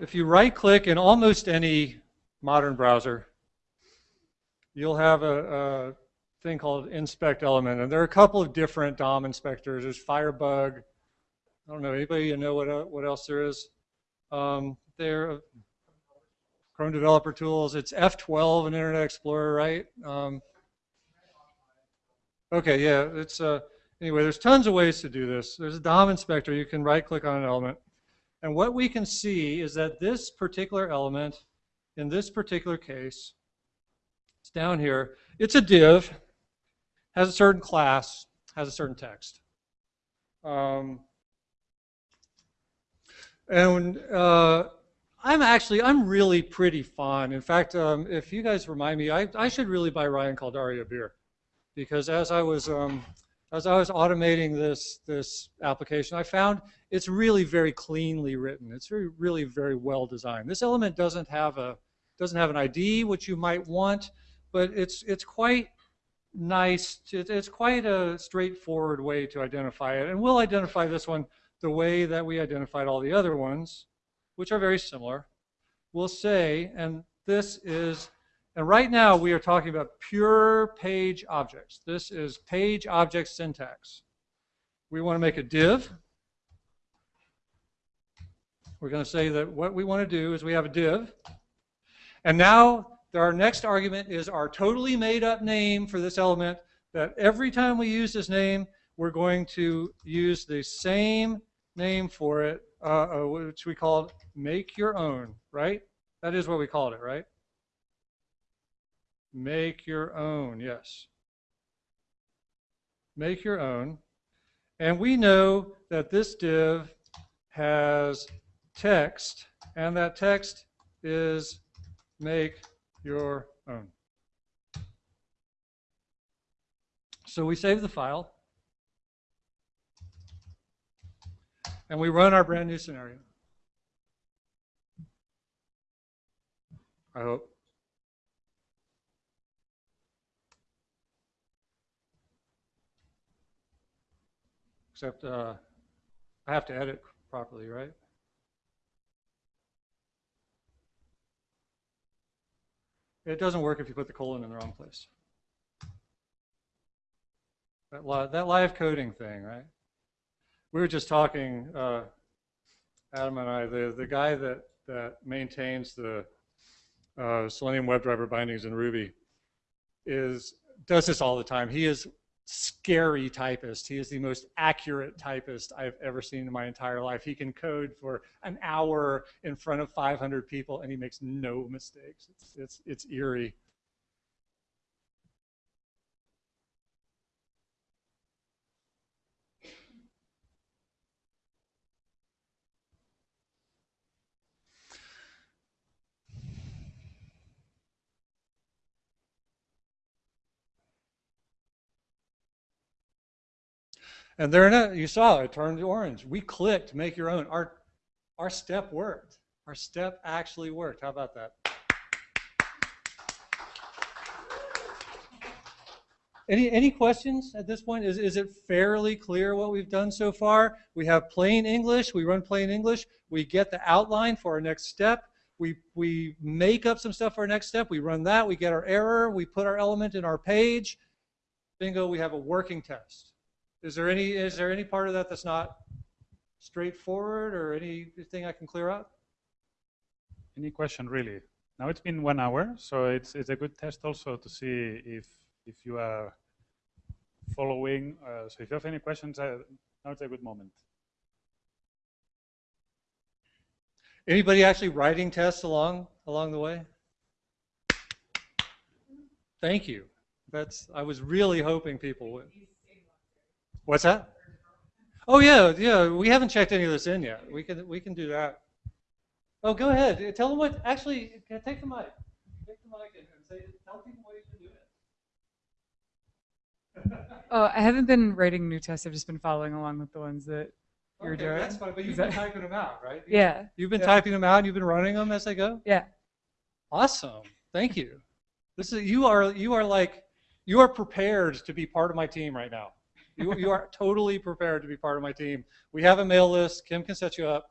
If you right click in almost any modern browser, you'll have a, a thing called inspect element. And there are a couple of different DOM inspectors. There's Firebug. I don't know, anybody you know what, el- what else there is? Um, there, Chrome Developer Tools. It's F12 in Internet Explorer, right? Um, okay, yeah, it's, uh, anyway, there's tons of ways to do this. There's a DOM inspector. You can right click on an element. And what we can see is that this particular element, in this particular case, it's down here, it's a div, has a certain class, has a certain text. Um, and uh, I'm actually, I'm really pretty fond. In fact, um, if you guys remind me, I, I should really buy Ryan Kaldari a beer. Because as I was, um, as I was automating this, this application, I found it's really very cleanly written. It's very, really very well designed. This element doesn't have a, doesn't have an ID, which you might want, but it's, it's quite nice. It's quite a straightforward way to identify it. And we'll identify this one the way that we identified all the other ones, which are very similar. We'll say, and this is, and right now we are talking about pure page objects. This is page object syntax. We want to make a div. We're going to say that what we want to do is we have a div. And now our next argument is our totally made up name for this element that every time we use this name, we're going to use the same name for it, uh, uh, which we called make your own, right? That is what we called it, right? Make your own, yes. Make your own. And we know that this div has text, and that text is make your own. So we save the file, and we run our brand new scenario. I hope. Except uh, I have to edit properly, right? It doesn't work if you put the colon in the wrong place. That, li that live coding thing, right? We were just talking, uh, Adam and I, the, the guy that, that maintains the uh, Selenium WebDriver bindings in Ruby is does this all the time. He is scary typist. He is the most accurate typist I've ever seen in my entire life. He can code for an hour in front of 500 people and he makes no mistakes. It's, it's, it's eerie. And there, it- you saw it turned orange. We clicked make your own. Our, our step worked. Our step actually worked. How about that? Any, any questions at this point? Is, is it fairly clear what we've done so far? We have plain English, we run plain English, we get the outline for our next step, we, we make up some stuff for our next step, we run that, we get our error, we put our element in our page. Bingo, we have a working test. Is there any, is there any part of that that's not straightforward or anything I can clear up? Any question really? Now it's been one hour, so it's it's a good test also to see if if you are following. Uh, so if you have any questions, uh, now it's a good moment. Anybody actually writing tests along along the way? Thank you. That's I was really hoping people would. What's that? Oh yeah, yeah. We haven't checked any of this in yet. We can we can do that. Oh, go ahead. Tell them what. Actually, take the mic. Take the mic and, and say. Tell people what you've been doing. Oh, I haven't been writing new tests. I've just been following along with the ones that you're okay, doing. That's fine. But you've been typing them out, right? Yeah. You've been Yeah. typing them out. and You've been running them as they go. Yeah. Awesome. Thank you. This is you are you are like you are prepared to be part of my team right now. You, you are totally prepared to be part of my team. We have a mail list. Quim can set you up.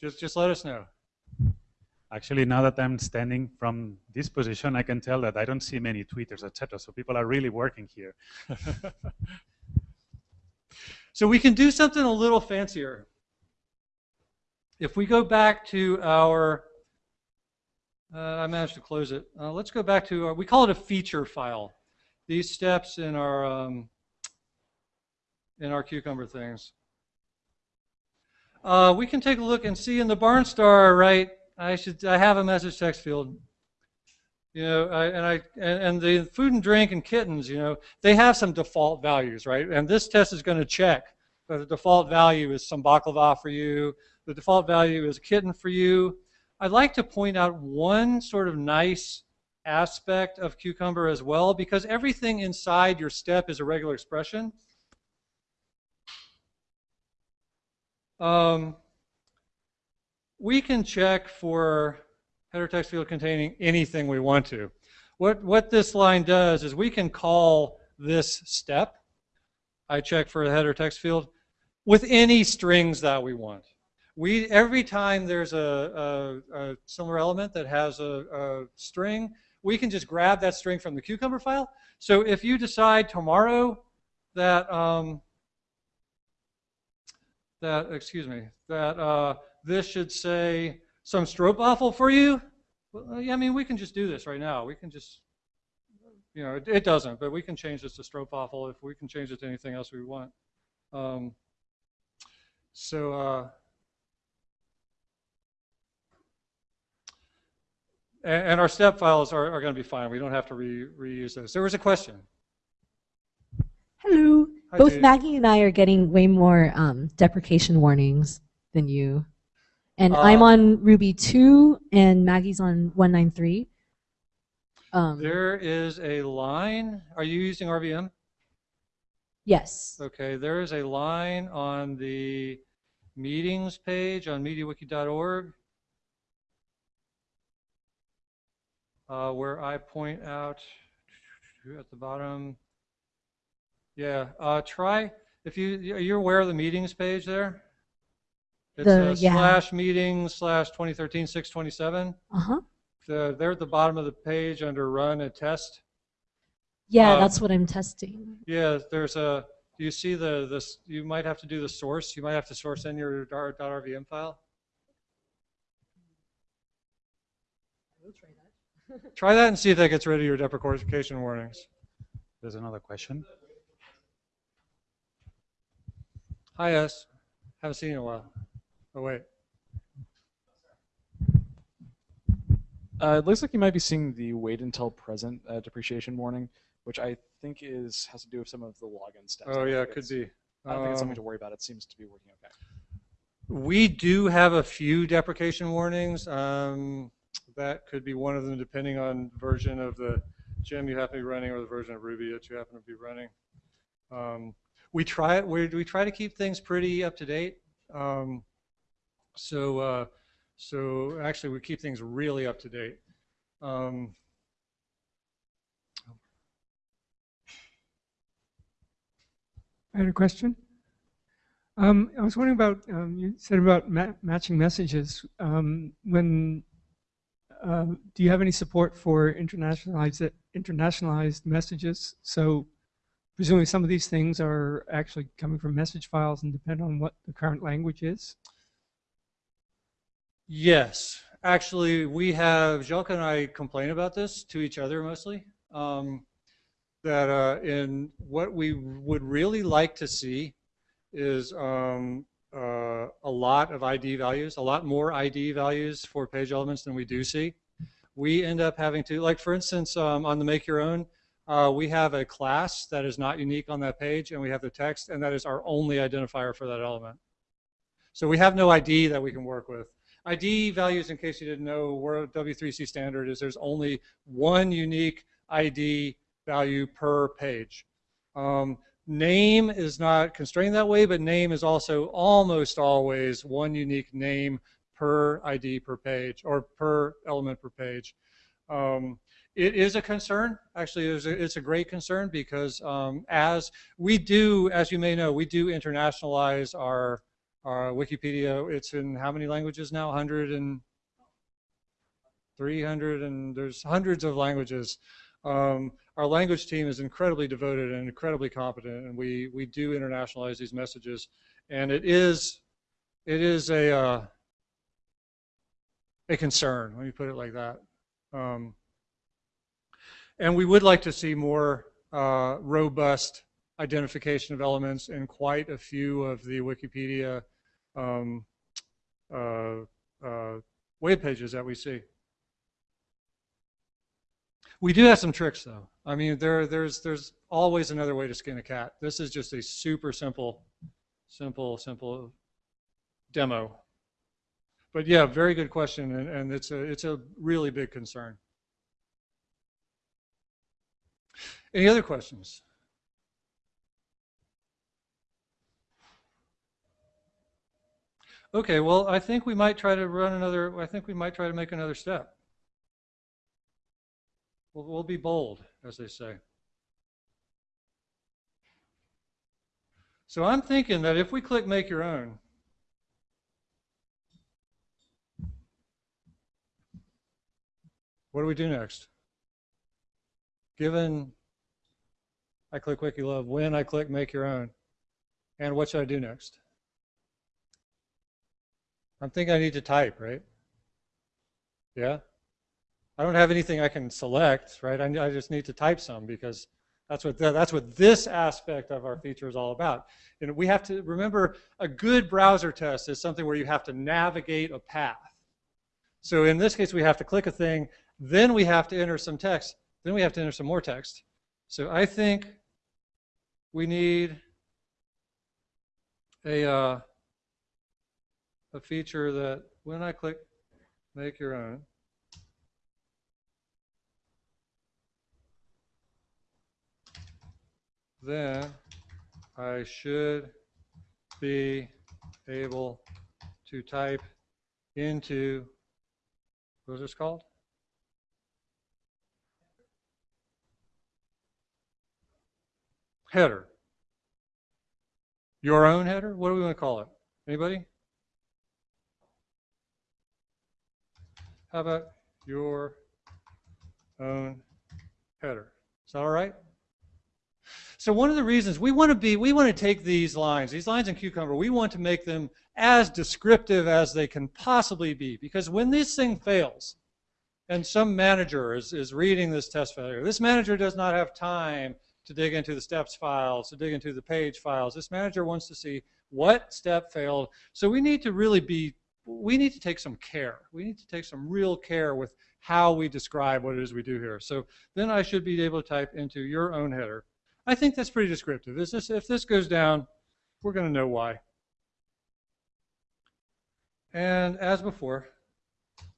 Just just let us know. Actually, now that I'm standing from this position, I can tell that I don't see many tweeters, etc. So people are really working here. So we can do something a little fancier. If we go back to our, uh, I managed to close it. Uh, let's go back to, our, we call it a feature file. These steps in our, um, in our Cucumber things. Uh, we can take a look and see in the barnstar, right, I should, I have a message text field. You know, I, and I and, and the food and drink and kittens, you know, they have some default values, right? And this test is going to check that the default value is some baklava for you, the default value is a kitten for you. I'd like to point out one sort of nice aspect of Cucumber as well, because everything inside your step is a regular expression. Um, we can check for header text field containing anything we want to. What, what this line does is we can call this step, I check for a header text field, with any strings that we want. We, every time there's a, a, a similar element that has a, a string, we can just grab that string from the Cucumber file. So if you decide tomorrow that, um, that excuse me, that uh, this should say some stroopwafel for you, well, yeah, I mean, we can just do this right now. We can just, you know, it, it doesn't, but we can change this to stroopwafel if we can change it to anything else we want. Um, so, uh, and, and our step files are, are going to be fine. We don't have to re, reuse those. There was a question. Hello. Hi, Both Jade. Maggie and I are getting way more um, deprecation warnings than you. And I'm Uh, on Ruby 2 and Maggie's on 193. Um, There is a line. Are you using RVM? yes. Okay, there is a line on the meetings page on MediaWiki.org uh, where I point out at the bottom. Yeah, uh, try if you you're aware of the meetings page there. It's The- uh, yeah. slash meetings slash 2013 627. Uh-huh. The, they're at the bottom of the page under run and test. Yeah, Um, that's what I'm testing. Yeah, there's a, do you see the, this, you might have to do the source, you might have to source in your dar- .rvm file. Try that and see if that gets rid of your deprecation warnings. There's another question. Hi, S. Haven't seen you in a while. Oh, wait. Uh, it looks like you might be seeing the wait until present uh, depreciation warning, which I think is has to do with some of the login steps. Oh, yeah, it could be. I don't think it's something Um, to worry about. It seems to be working okay. We do have a few deprecation warnings. Um, that could be one of them depending on version of the gem you happen to be running or the version of Ruby that you happen to be running. Um, we try we we try to keep things pretty up to date. Um, so uh, so actually, we keep things really up to date. Um, I had a question. Um, I was wondering about, um, you said about ma matching messages. Um, when, uh, do you have any support for internationalized, internationalized messages? So presumably some of these things are actually coming from message files and depend on what the current language is? Yes, actually, we have Jacques and I complain about this to each other mostly. Um, that uh, in what we would really like to see is um, uh, a lot of ID values, a lot more ID values for page elements than we do see. We end up having to, like for instance, um, on the make your own, uh, we have a class that is not unique on that page, and we have the text, and that is our only identifier for that element. So we have no ID that we can work with. ID values, in case you didn't know, where W3C standard is there's only one unique ID value per page. Um, name is not constrained that way, but name is also almost always one unique name per ID per page or per element per page. Um, it is a concern. Actually, it's a, it's a great concern because um, as we do, as you may know, we do internationalize our, our Wikipedia. It's in how many languages now? 100 and 300 and there's hundreds of languages. Um, our language team is incredibly devoted and incredibly competent, and we we do internationalize these messages, and it is it is a uh, a concern. Let me put it like that. Um, and we would like to see more uh, robust identification of elements in quite a few of the Wikipedia um, uh, uh, web pages that we see. We do have some tricks though. I mean, there, there's, there's always another way to skin a cat. This is just a super simple, simple, simple demo. But yeah, very good question, and, and it's a, it's a really big concern. Any other questions? Okay, well, I think we might try to run another, I think we might try to make another step. We'll, we'll be bold, as they say. So I'm thinking that if we click Make Your Own, what do we do next? Given I click WikiLove, when I click Make Your Own, and what should I do next? I'm thinking I need to type, right? Yeah? I don't have anything I can select, right? I, I just need to type some because that's what, the, that's what this aspect of our feature is all about. And we have to remember a good browser test is something where you have to navigate a path. So in this case, we have to click a thing, then we have to enter some text, then we have to enter some more text. So I think we need a, uh, a feature that when I click make your own, then I should be able to type into, what is this called? Header. Your own header? What do we want to call it? Anybody? How about your own header? Is that all right? So one of the reasons we want to be, we want to take these lines, these lines in Cucumber, we want to make them as descriptive as they can possibly be. Because when this thing fails, and some manager is, is reading this test failure, this manager does not have time to dig into the steps files, to dig into the page files. This manager wants to see what step failed. So we need to really be, we need to take some care. We need to take some real care with how we describe what it is we do here. So then I should be able to type into your own header I think that's pretty descriptive. Is This, if this goes down, we're going to know why. And as before,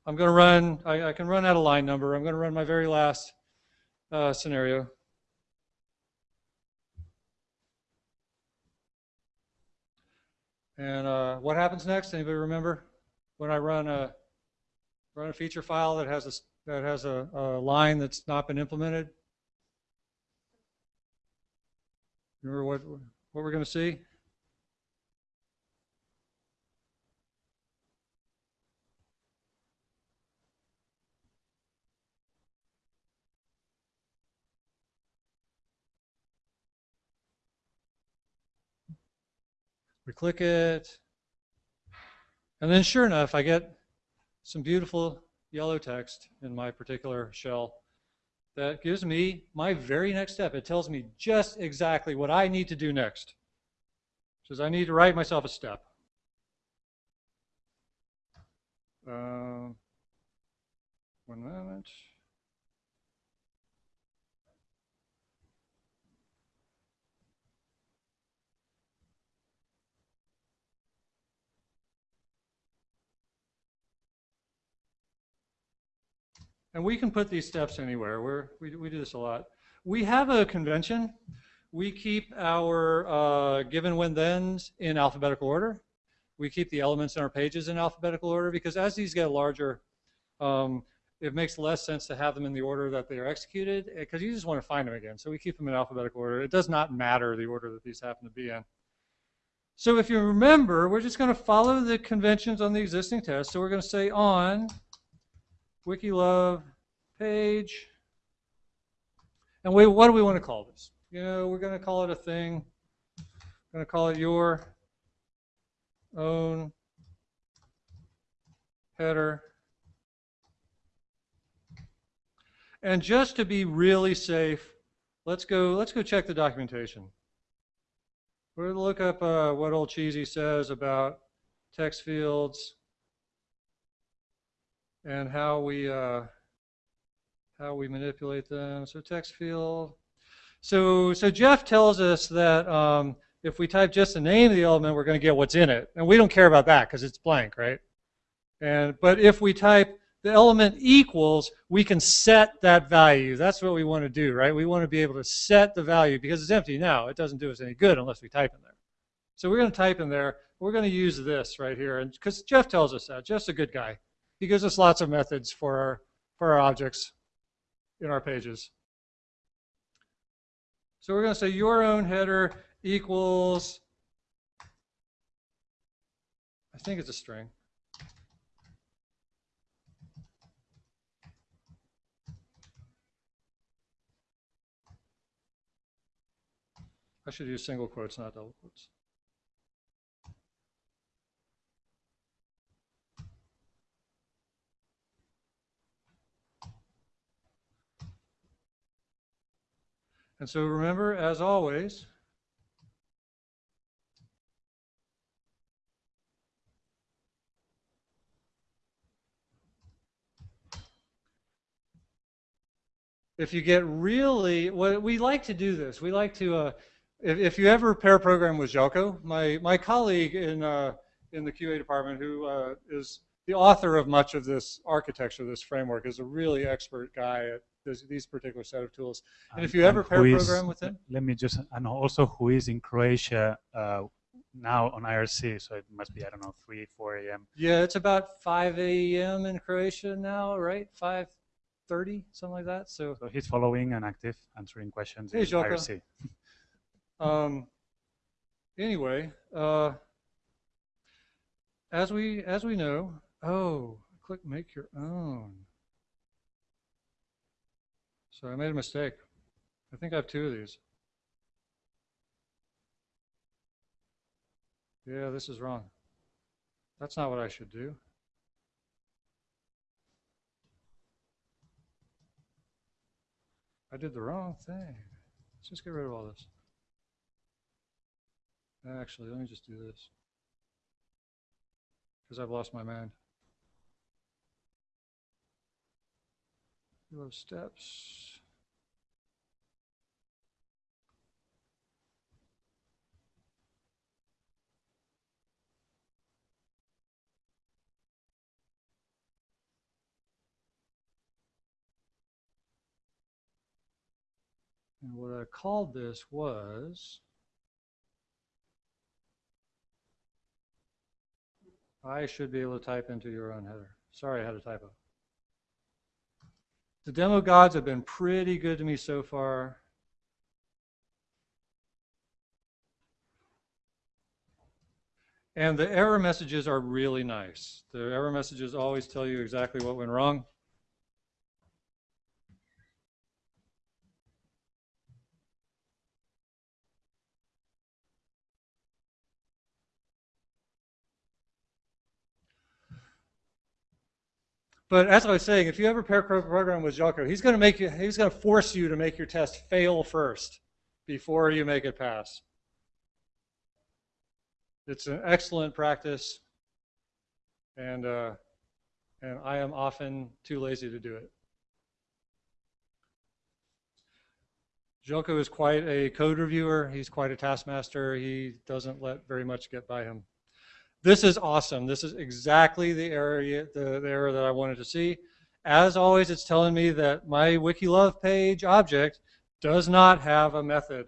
I'm going to run, I, I, can run out of line number. I'm going to run my very last uh, scenario. And uh, what happens next? Anybody remember? When I run a run a feature file that has a that has a, a line that's not been implemented. Remember what what we're going to see? We click it, and then sure enough, I get some beautiful yellow text in my particular shell that gives me my very next step. It tells me just exactly what I need to do next. It says I need to write myself a step. Uh, one moment. And we can put these steps anywhere. We're, we, we do this a lot. We have a convention. We keep our uh, given when thens in alphabetical order. We keep the elements in our pages in alphabetical order because as these get larger, um, it makes less sense to have them in the order that they are executed because you just want to find them again. So we keep them in alphabetical order. It does not matter the order that these happen to be in. So if you remember, we're just going to follow the conventions on the existing test. So we're going to say on WikiLove page. And we, what do we want to call this? You know, we're going to call it a thing. We're going to call it your own header. And just to be really safe, let's go, let's go check the documentation. We're going to look up uh, what old Cheezy says about text fields and how we uh, how we manipulate them. So text field. So so Jeff tells us that um, if we type just the name of the element, we're going to get what's in it, and we don't care about that because it's blank, right? And but if we type the element equals, we can set that value. That's what we want to do, right? We want to be able to set the value because it's empty now. It doesn't do us any good unless we type in there. So we're going to type in there. We're going to use this right here, and because Jeff tells us that, Jeff's a good guy. He gives us lots of methods for our for our objects in our pages. So we're going to say your own header equals, I think it's a string. I should use single quotes, not double quotes. And so remember, as always, if you get really, what we like to do this, we like to, uh, if, if you ever pair program with Željko, my, my colleague in, uh, in the QA department who uh, is the author of much of this architecture, this framework, is a really expert guy at these particular set of tools. And, if you ever pair is- program with him, Let me just, and also who is in Croatia uh, now on IRC, so it must be, I don't know, 3, 4 a.m. yeah, it's about 5 a.m. in Croatia now, right? 5:30, something like that. So So he's following and active, answering questions Hey, in. IRC. Um, anyway, uh, as we as we know, oh, click make your own. So I made a mistake. I think I have two of these. Yeah, this is wrong. That's not what I should do. I did the wrong thing. Let's just get rid of all this. Actually, let me just do this. Because I've lost my mind. Those steps. And what I called this was I should be able to type into your own header. Sorry, I had a typo. The demo gods have been pretty good to me so far. And the error messages are really nice. The error messages always tell you exactly what went wrong. But as I was saying, if you ever pair program with Željko, he's going to make you, he's going to force you to make your test fail first before you make it pass. It's an excellent practice, and uh, and I am often too lazy to do it. Željko is quite a code reviewer. He's quite a taskmaster. He doesn't let very much get by him. This is awesome. This is exactly the area, the, the error that I wanted to see. As always, it's telling me that my WikiLove page object does not have a method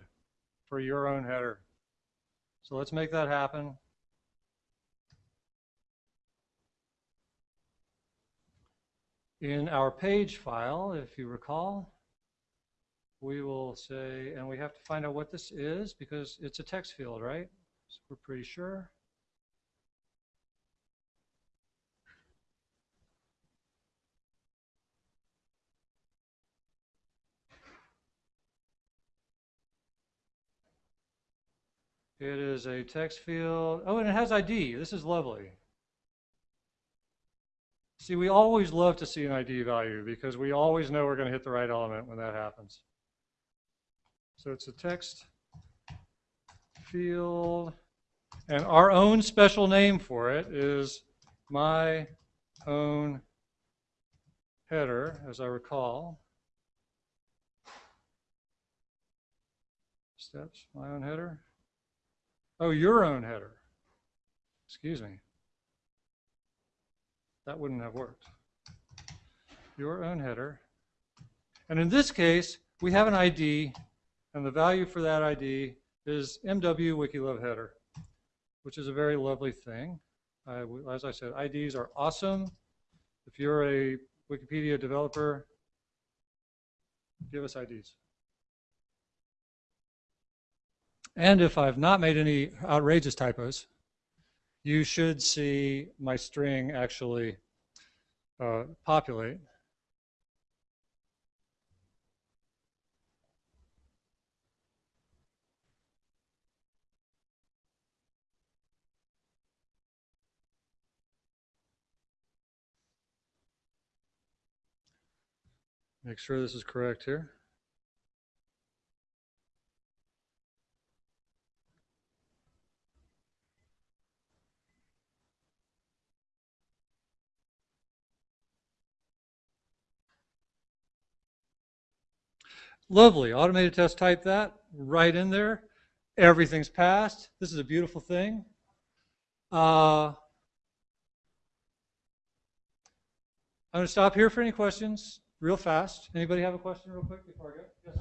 for your own header. So let's make that happen. In our page file, if you recall, we will say, and we have to find out what this is because it's a text field, right? So we're pretty sure. It is a text field. Oh, and it has ID. This is lovely. See, we always love to see an ID value because we always know we're going to hit the right element when that happens. So it's a text field. And our own special name for it is my own header, as I recall. Steps, my own header. Oh, your own header. Excuse me. That wouldn't have worked. Your own header. And in this case, we have an ID, and the value for that ID is MW Wikilove header, which is a very lovely thing. Uh, as I said, IDs are awesome. If you're a Wikipedia developer, give us IDs. And if I've not made any outrageous typos, you should see my string actually uh, populate. Make sure this is correct here. Lovely. Automated test type that right in there. Everything's passed. This is a beautiful thing. Uh, I'm going to stop here for any questions real fast. Anybody have a question real quick before I go? Yes,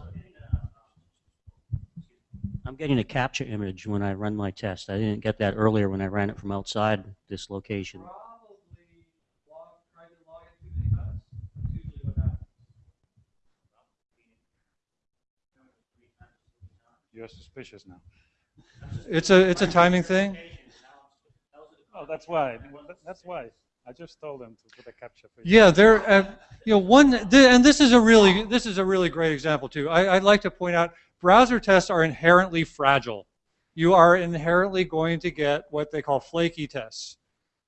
I'm getting a CAPTCHA image when I run my test. I didn't get that earlier when I ran it from outside this location. You're suspicious now. It's a it's a timing thing. Oh, that's why. That's why. I just told them to put a CAPTCHA for you. Yeah, there. Uh, you know, one, and this is a really this is a really great example too. I, I'd like to point out browser tests are inherently fragile. You are inherently going to get what they call flaky tests.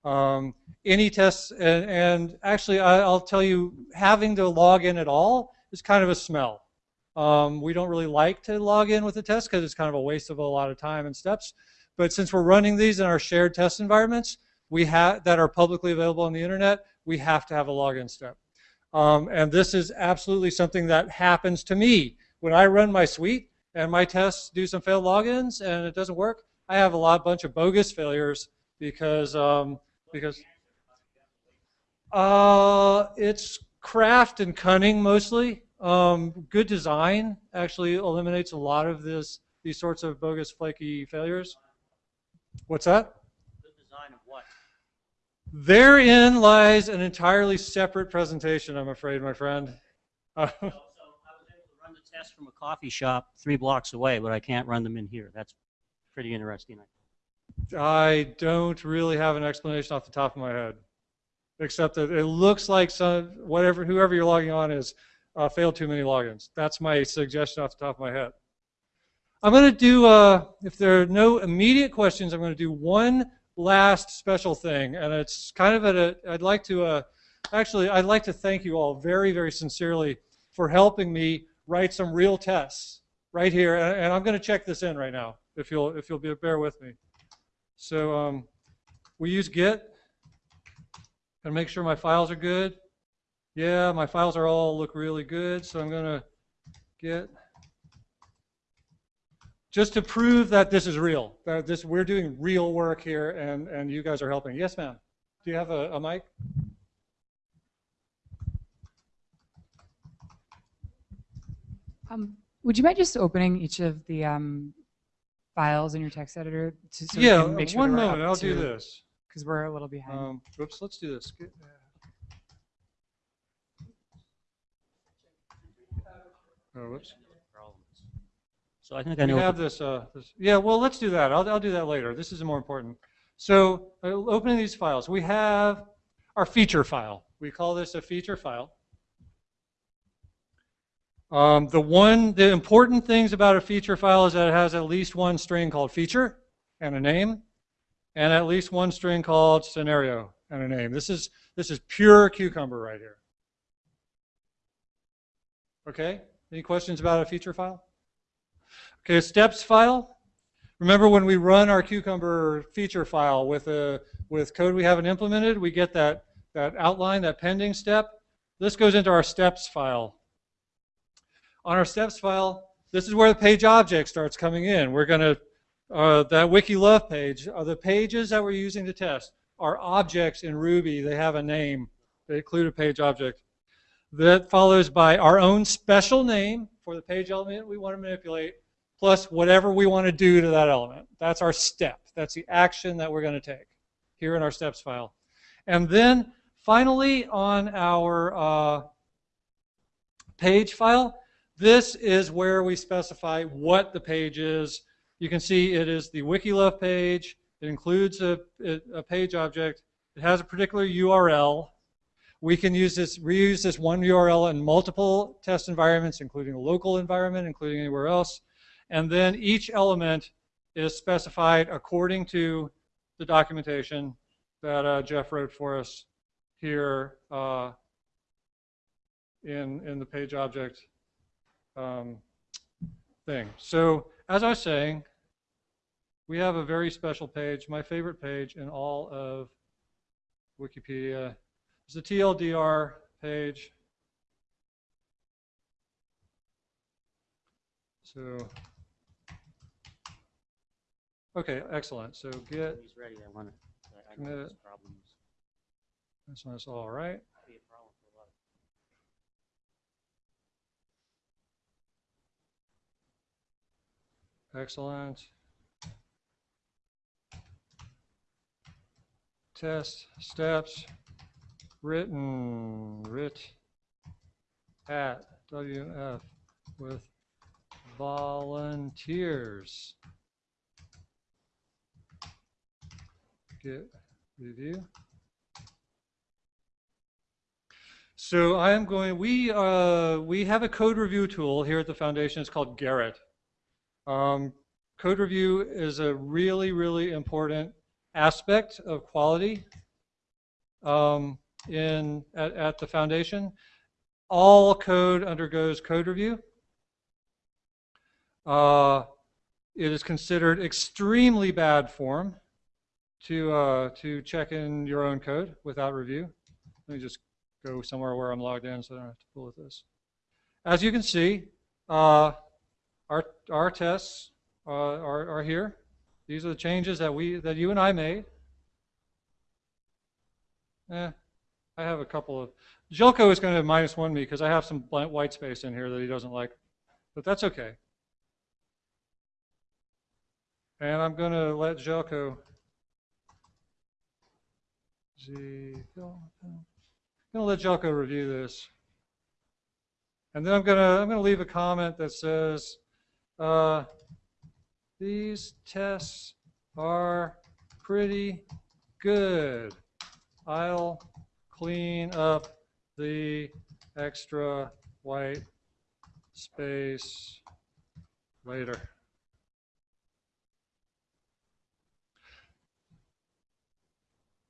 Um, any tests, and, and actually, I, will tell you, having to log in at all is kind of a smell. Um, we don't really like to log in with the test because it's kind of a waste of a lot of time and steps. But since we're running these in our shared test environments, we that are publicly available on the internet, we have to have a login step. Um, and this is absolutely something that happens to me when I run my suite and my tests do some failed logins and it doesn't work. I have a lot bunch of bogus failures because um, because uh, it's craft and cunning mostly. Um, good design actually eliminates a lot of this these sorts of bogus flaky failures. What's that? Good design of what? Therein lies an entirely separate presentation, I'm afraid, my friend. Uh, So I was able to run the test from a coffee shop three blocks away, but I can't run them in here. That's pretty interesting. I don't really have an explanation off the top of my head, except that it looks like some whatever whoever you're logging on is uh, failed too many logins. That's my suggestion off the top of my head. I'm going to do, uh, if there are no immediate questions, I'm going to do one last special thing, and it's kind of at a. I'd like to, uh, actually, I'd like to thank you all very, very sincerely for helping me write some real tests right here, and, I'm going to check this in right now, if you'll, if you'll be, bear with me. So um, we use Git and make sure my files are good. Yeah, my files are all look really good, so I'm going to get just to prove that this is real. That this we're doing real work here, and and you guys are helping. Yes, ma'am. Do you have a, a mic? Um, would you mind just opening each of the um, files in your text editor to, so yeah, make sure one moment. I'll do this. Because we're a little behind. Um, oops, let's do this. Get- Oh, whoops. So I think I know. We have this, uh, this. Yeah, well, let's do that. I'll, I'll do that later. This is more important. So, uh, opening these files, we have our feature file. We call this a feature file. Um, the one, the important things about a feature file is that it has at least one string called feature and a name, and at least one string called scenario and a name. This is this is pure cucumber right here. Okay. Any questions about a feature file? Okay, steps file. Remember when we run our Cucumber feature file with a with code we haven't implemented, we get that that outline, that pending step. This goes into our steps file. On our steps file, this is where the page object starts coming in. We're going to uh, that wiki love page are the pages that we're using to test are objects in Ruby. They have a name. They include a page object. That follows by our own special name for the page element we want to manipulate, plus whatever we want to do to that element. That's our step. That's the action that we're going to take here in our steps file. And then finally on our uh, page file, this is where we specify what the page is. You can see it is the Wikilove page. It includes a, a page object. It has a particular URL. We can use this, reuse this one URL in multiple test environments, including a local environment, including anywhere else. And then each element is specified according to the documentation that uh, Jeff wrote for us here uh, in, in the page object um, thing. So as I was saying, we have a very special page, my favorite page in all of Wikipedia. It's a TLDR page. So, okay, excellent. So get He's ready. I want to. I Commit it. this problem is this one's all right. be a problem for a lot of Excellent. Test steps written writ at WF with volunteers. Get review. So I am going, we, uh, we have a code review tool here at the foundation. It's called Gerrit. Um, code review is a really, really important aspect of quality um, in, at, at the foundation. All code undergoes code review. Uh, it is considered extremely bad form to, uh, to check in your own code without review. Let me just go somewhere where I'm logged in so I don't have to pull with this. As you can see, uh, our, our tests uh, are, are here. These are the changes that we that you and I made. Eh, I have a couple of. Željko is going to minus one me because I have some blank white space in here that he doesn't like, but that's okay. And I'm going to let Željko Z. I'm gonna let Željko review this. And then I'm gonna, I'm gonna leave a comment that says, uh, these tests are pretty good. I'll clean up the extra white space later. As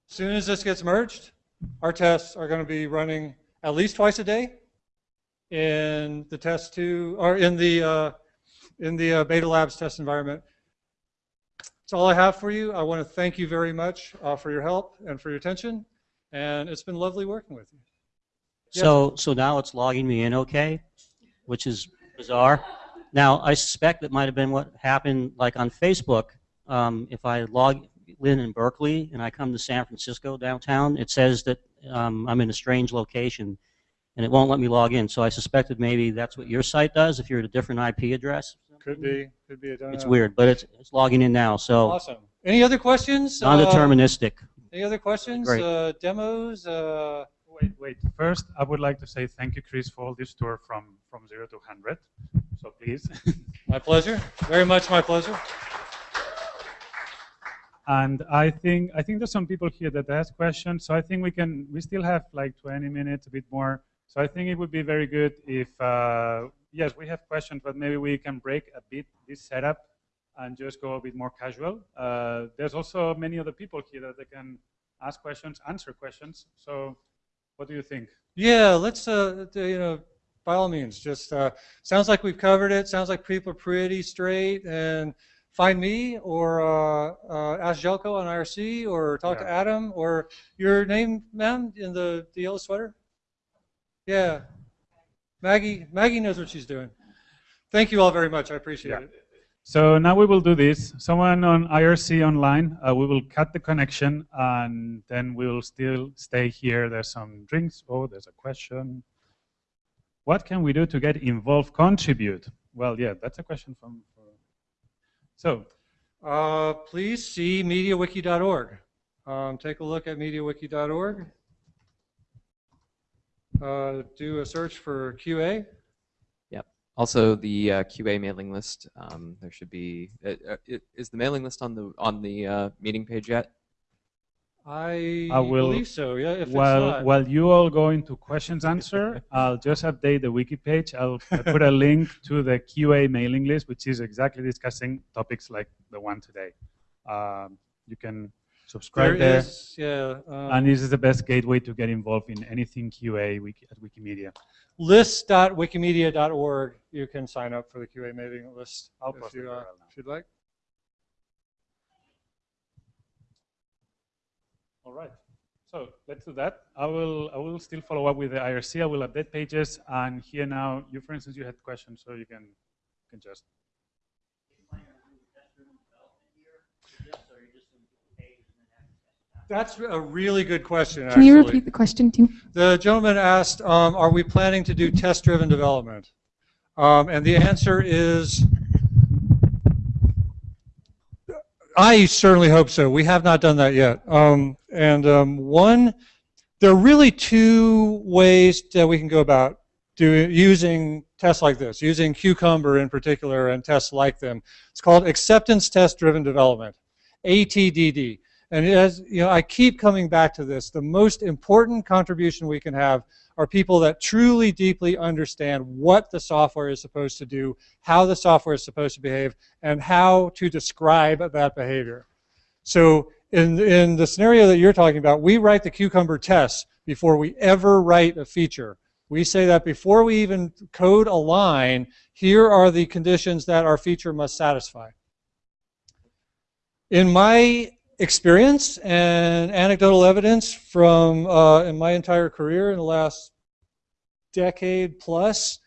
Soon as this gets merged, our tests are going to be running at least twice a day in the test two or in the uh, in the uh, Beta Labs test environment. That's all I have for you. I want to thank you very much uh, for your help and for your attention, and it's been lovely working with you. Yes. So, so now it's logging me in okay, which is bizarre. Now, I suspect that might have been what happened like on Facebook. Um, if I log in in Berkeley and I come to San Francisco downtown, it says that um, I'm in a strange location and it won't let me log in. So I suspected maybe that's what your site does if you're at a different IP address. Could be, could be. I don't It's know. weird, but it's, it's logging in now. So Awesome. Any other questions? Uh, non-deterministic. Any other questions? Uh, demos? Uh, Wait, wait. First, I would like to say thank you, Chris, for all this tour from, from zero to 100. So please. my pleasure. Very much my pleasure. And I think I think there's some people here that ask questions. So I think we can we still have like 20 minutes, a bit more. So I think it would be very good if uh, yes, we have questions, but maybe we can break a bit this setup and just go a bit more casual. Uh, there's also many other people here that they can ask questions, answer questions. So what do you think? Yeah, let's, uh, you know, by all means, just uh, sounds like we've covered it. Sounds like people are pretty straight. And find me or uh, uh, ask Željko on IRC or talk to Adam or your name, ma'am, in the, the yellow sweater. Yeah, Maggie. Maggie knows what she's doing. Thank you all very much. I appreciate Yeah. it. So now we will do this. Someone on IRC online, uh, we will cut the connection and then we will still stay here. There's some drinks. Oh, there's a question. What can we do to get involved, contribute? Well, yeah, that's a question from. so, Uh, please see MediaWiki.org. Um, take a look at MediaWiki.org. Uh, do a search for QA. Yep. Also, the uh, QA mailing list. Um, there should be. Uh, uh, is the mailing list on the on the uh, meeting page yet? I, I will. believe so. Yeah. If while it's not, while you all go into questions answer, I'll just update the wiki page. I'll I'll put a link to the QA mailing list, which is exactly discussing topics like the one today. Um, you can subscribe there there. is. Yeah. Um, and this is the best gateway to get involved in anything QA at Wikimedia. list.wikimedia.org. You can sign up for the QA mailing list I'll if you, uh, if you'd like. All right. So let's do that. I will I will still follow up with the IRC. I will update pages. And here now, you for instance, you had questions, so you can can just. That's a really good question. Can you repeat the question too? The gentleman asked, um, are we planning to do test-driven development? Um, and the answer is, I certainly hope so. We have not done that yet. Um, and um, one, there are really two ways that we can go about doing using tests like this, using Cucumber in particular and tests like them. It's called acceptance test-driven development, ATDD. And as you know, I keep coming back to this. The most important contribution we can have are people that truly deeply understand what the software is supposed to do, how the software is supposed to behave, and how to describe that behavior. So in, in the scenario that you're talking about, we write the Cucumber tests before we ever write a feature. We say that before we even code a line, here are the conditions that our feature must satisfy. In my experience and anecdotal evidence from uh, in my entire career in the last decade plus,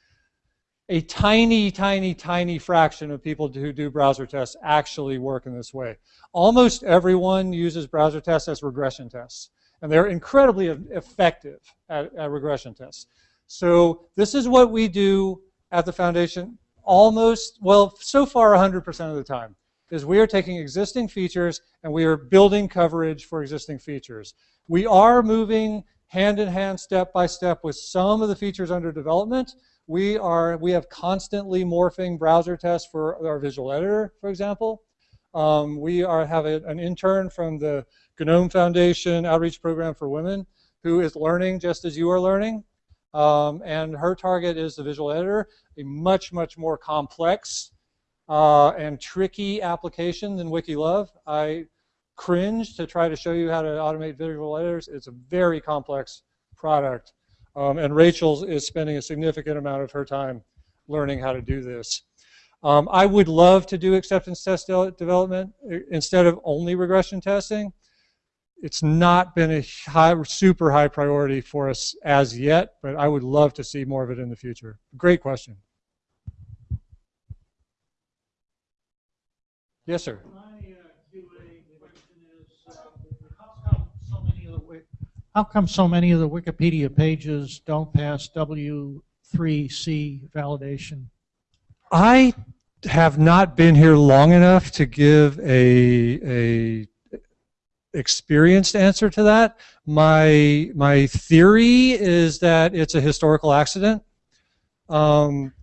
a tiny, tiny, tiny fraction of people who do browser tests actually work in this way. Almost everyone uses browser tests as regression tests, and they're incredibly effective at, at regression tests. So this is what we do at the foundation almost, well, so far 100% of the time is we are taking existing features and we are building coverage for existing features. We are moving hand in hand, step by step with some of the features under development. We are we have constantly morphing browser tests for our visual editor, for example. Um, we are have a, an intern from the GNOME Foundation Outreach Program for Women who is learning just as you are learning. Um, and her target is the visual editor, a much, much more complex uh, and tricky application than WikiLove. I cringe to try to show you how to automate visual editors. It's a very complex product. Um, and Rachel is spending a significant amount of her time learning how to do this. Um, I would love to do acceptance test de development uh, instead of only regression testing. It's not been a high, super high priority for us as yet, but I would love to see more of it in the future. Great question. Yes, sir. How come so many of the Wikipedia pages don't pass W3C validation? I have not been here long enough to give a, a experienced answer to that. My, my theory is that it's a historical accident. Um,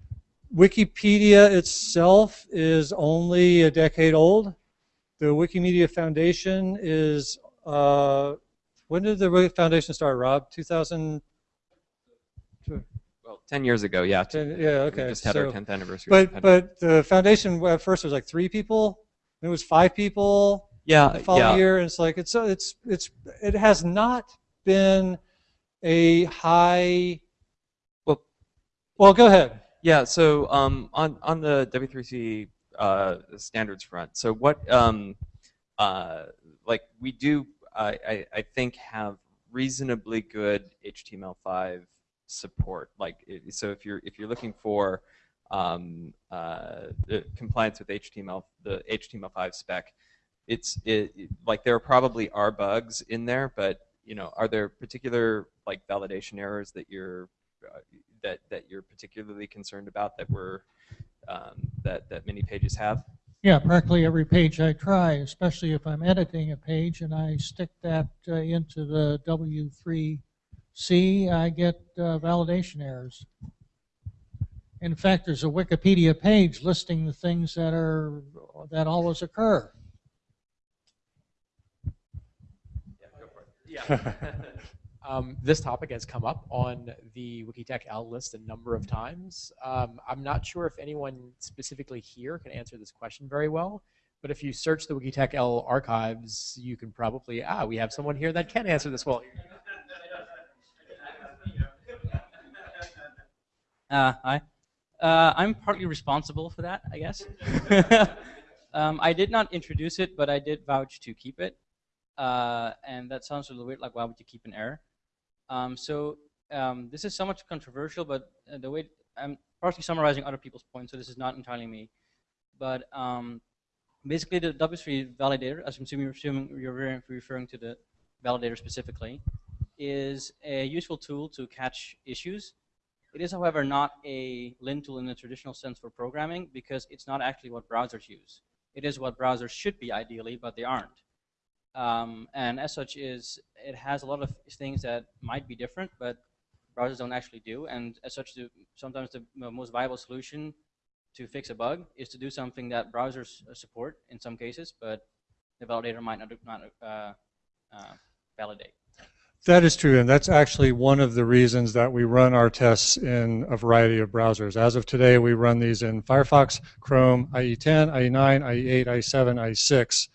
Wikipedia itself is only a decade old. The Wikimedia Foundation is, uh, when did the foundation start, Rob? 2000? Well, 10 years ago, yeah. 10, yeah, okay. We just had so, our 10th anniversary. But, but the foundation at first was like three people. It was five people. Yeah, the following yeah. year, and it's like it's it's it's it has not been a high. Well, well, go ahead. Yeah. So um, on on the W3C uh, standards front, so what um, uh, like we do, I, I think have reasonably good HTML5 support. Like it- so, if you're if you're looking for um, uh, compliance with HTML, the HTML5 spec, it's it, it- like there probably are bugs in there, but you know, are there particular like validation errors that you're uh, that that you're particularly concerned about that were um, that that many pages have? Yeah, practically every page I try, especially if I'm editing a page and I stick that uh, into the W3C, I get uh, validation errors. In fact, there's a Wikipedia page listing the things that are that always occur. Yeah. um, this topic has come up on the Wikitech L list a number of times. Um, I'm not sure if anyone specifically here can answer this question very well, but if you search the Wikitech L archives, you can probably, ah, we have someone here that can answer this well. Uh, hi. Uh, I'm partly responsible for that, I guess. um, I did not introduce it, but I did vouch to keep it. Uh, and that sounds a little weird, like why would you keep an error? Um, so um, this is somewhat controversial, but uh, the way I'm partially summarizing other people's points, so this is not entirely me. But um, basically, the W3 validator, as I'm assuming assuming you're referring to the validator specifically, is a useful tool to catch issues. It is, however, not a lint tool in the traditional sense for programming because it's not actually what browsers use. It is what browsers should be ideally, but they aren't. Um, and as such is it has a lot of things that might be different, but browsers don't actually do. And as such, the, sometimes the most viable solution to fix a bug is to do something that browsers uh, support in some cases, but the validator might not, not uh, uh, validate. That is true, and that's actually one of the reasons that we run our tests in a variety of browsers. As of today, we run these in Firefox, Chrome, IE10, IE9, IE8, IE7, IE6.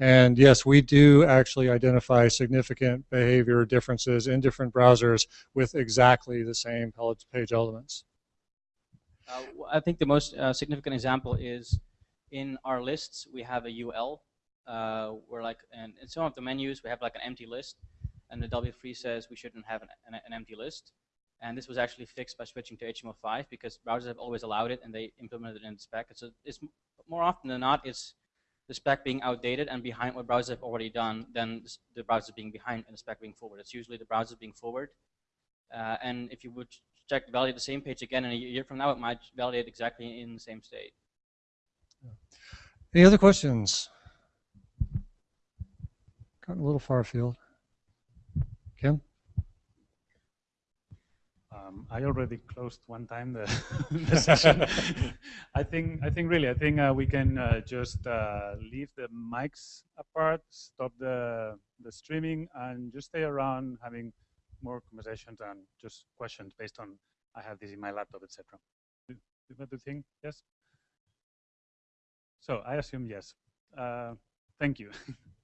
And yes, we do actually identify significant behavior differences in different browsers with exactly the same page elements. Uh, I think the most uh, significant example is in our lists, we have a UL. Uh, where like, and in some of the menus, we have like an empty list and the W3 says we shouldn't have an, an, an, empty list. And this was actually fixed by switching to HTML5 because browsers have always allowed it and they implemented it in the spec. So it's more often than not, it's the spec being outdated and behind what browsers have already done than the browser being behind and the spec being forward. It's usually the browser being forward. Uh, and if you would check validate the same page again in a year from now, it might validate exactly in the same state. Any other questions? Got a little far afield. Quim? Um, I already closed one time the, the session. I think I think really I think uh, we can uh, just uh, leave the mics apart, stop the the streaming, and just stay around having more conversations and just questions based on I have this in my laptop, etc. That the thing? Yes. So I assume yes. Uh, thank you.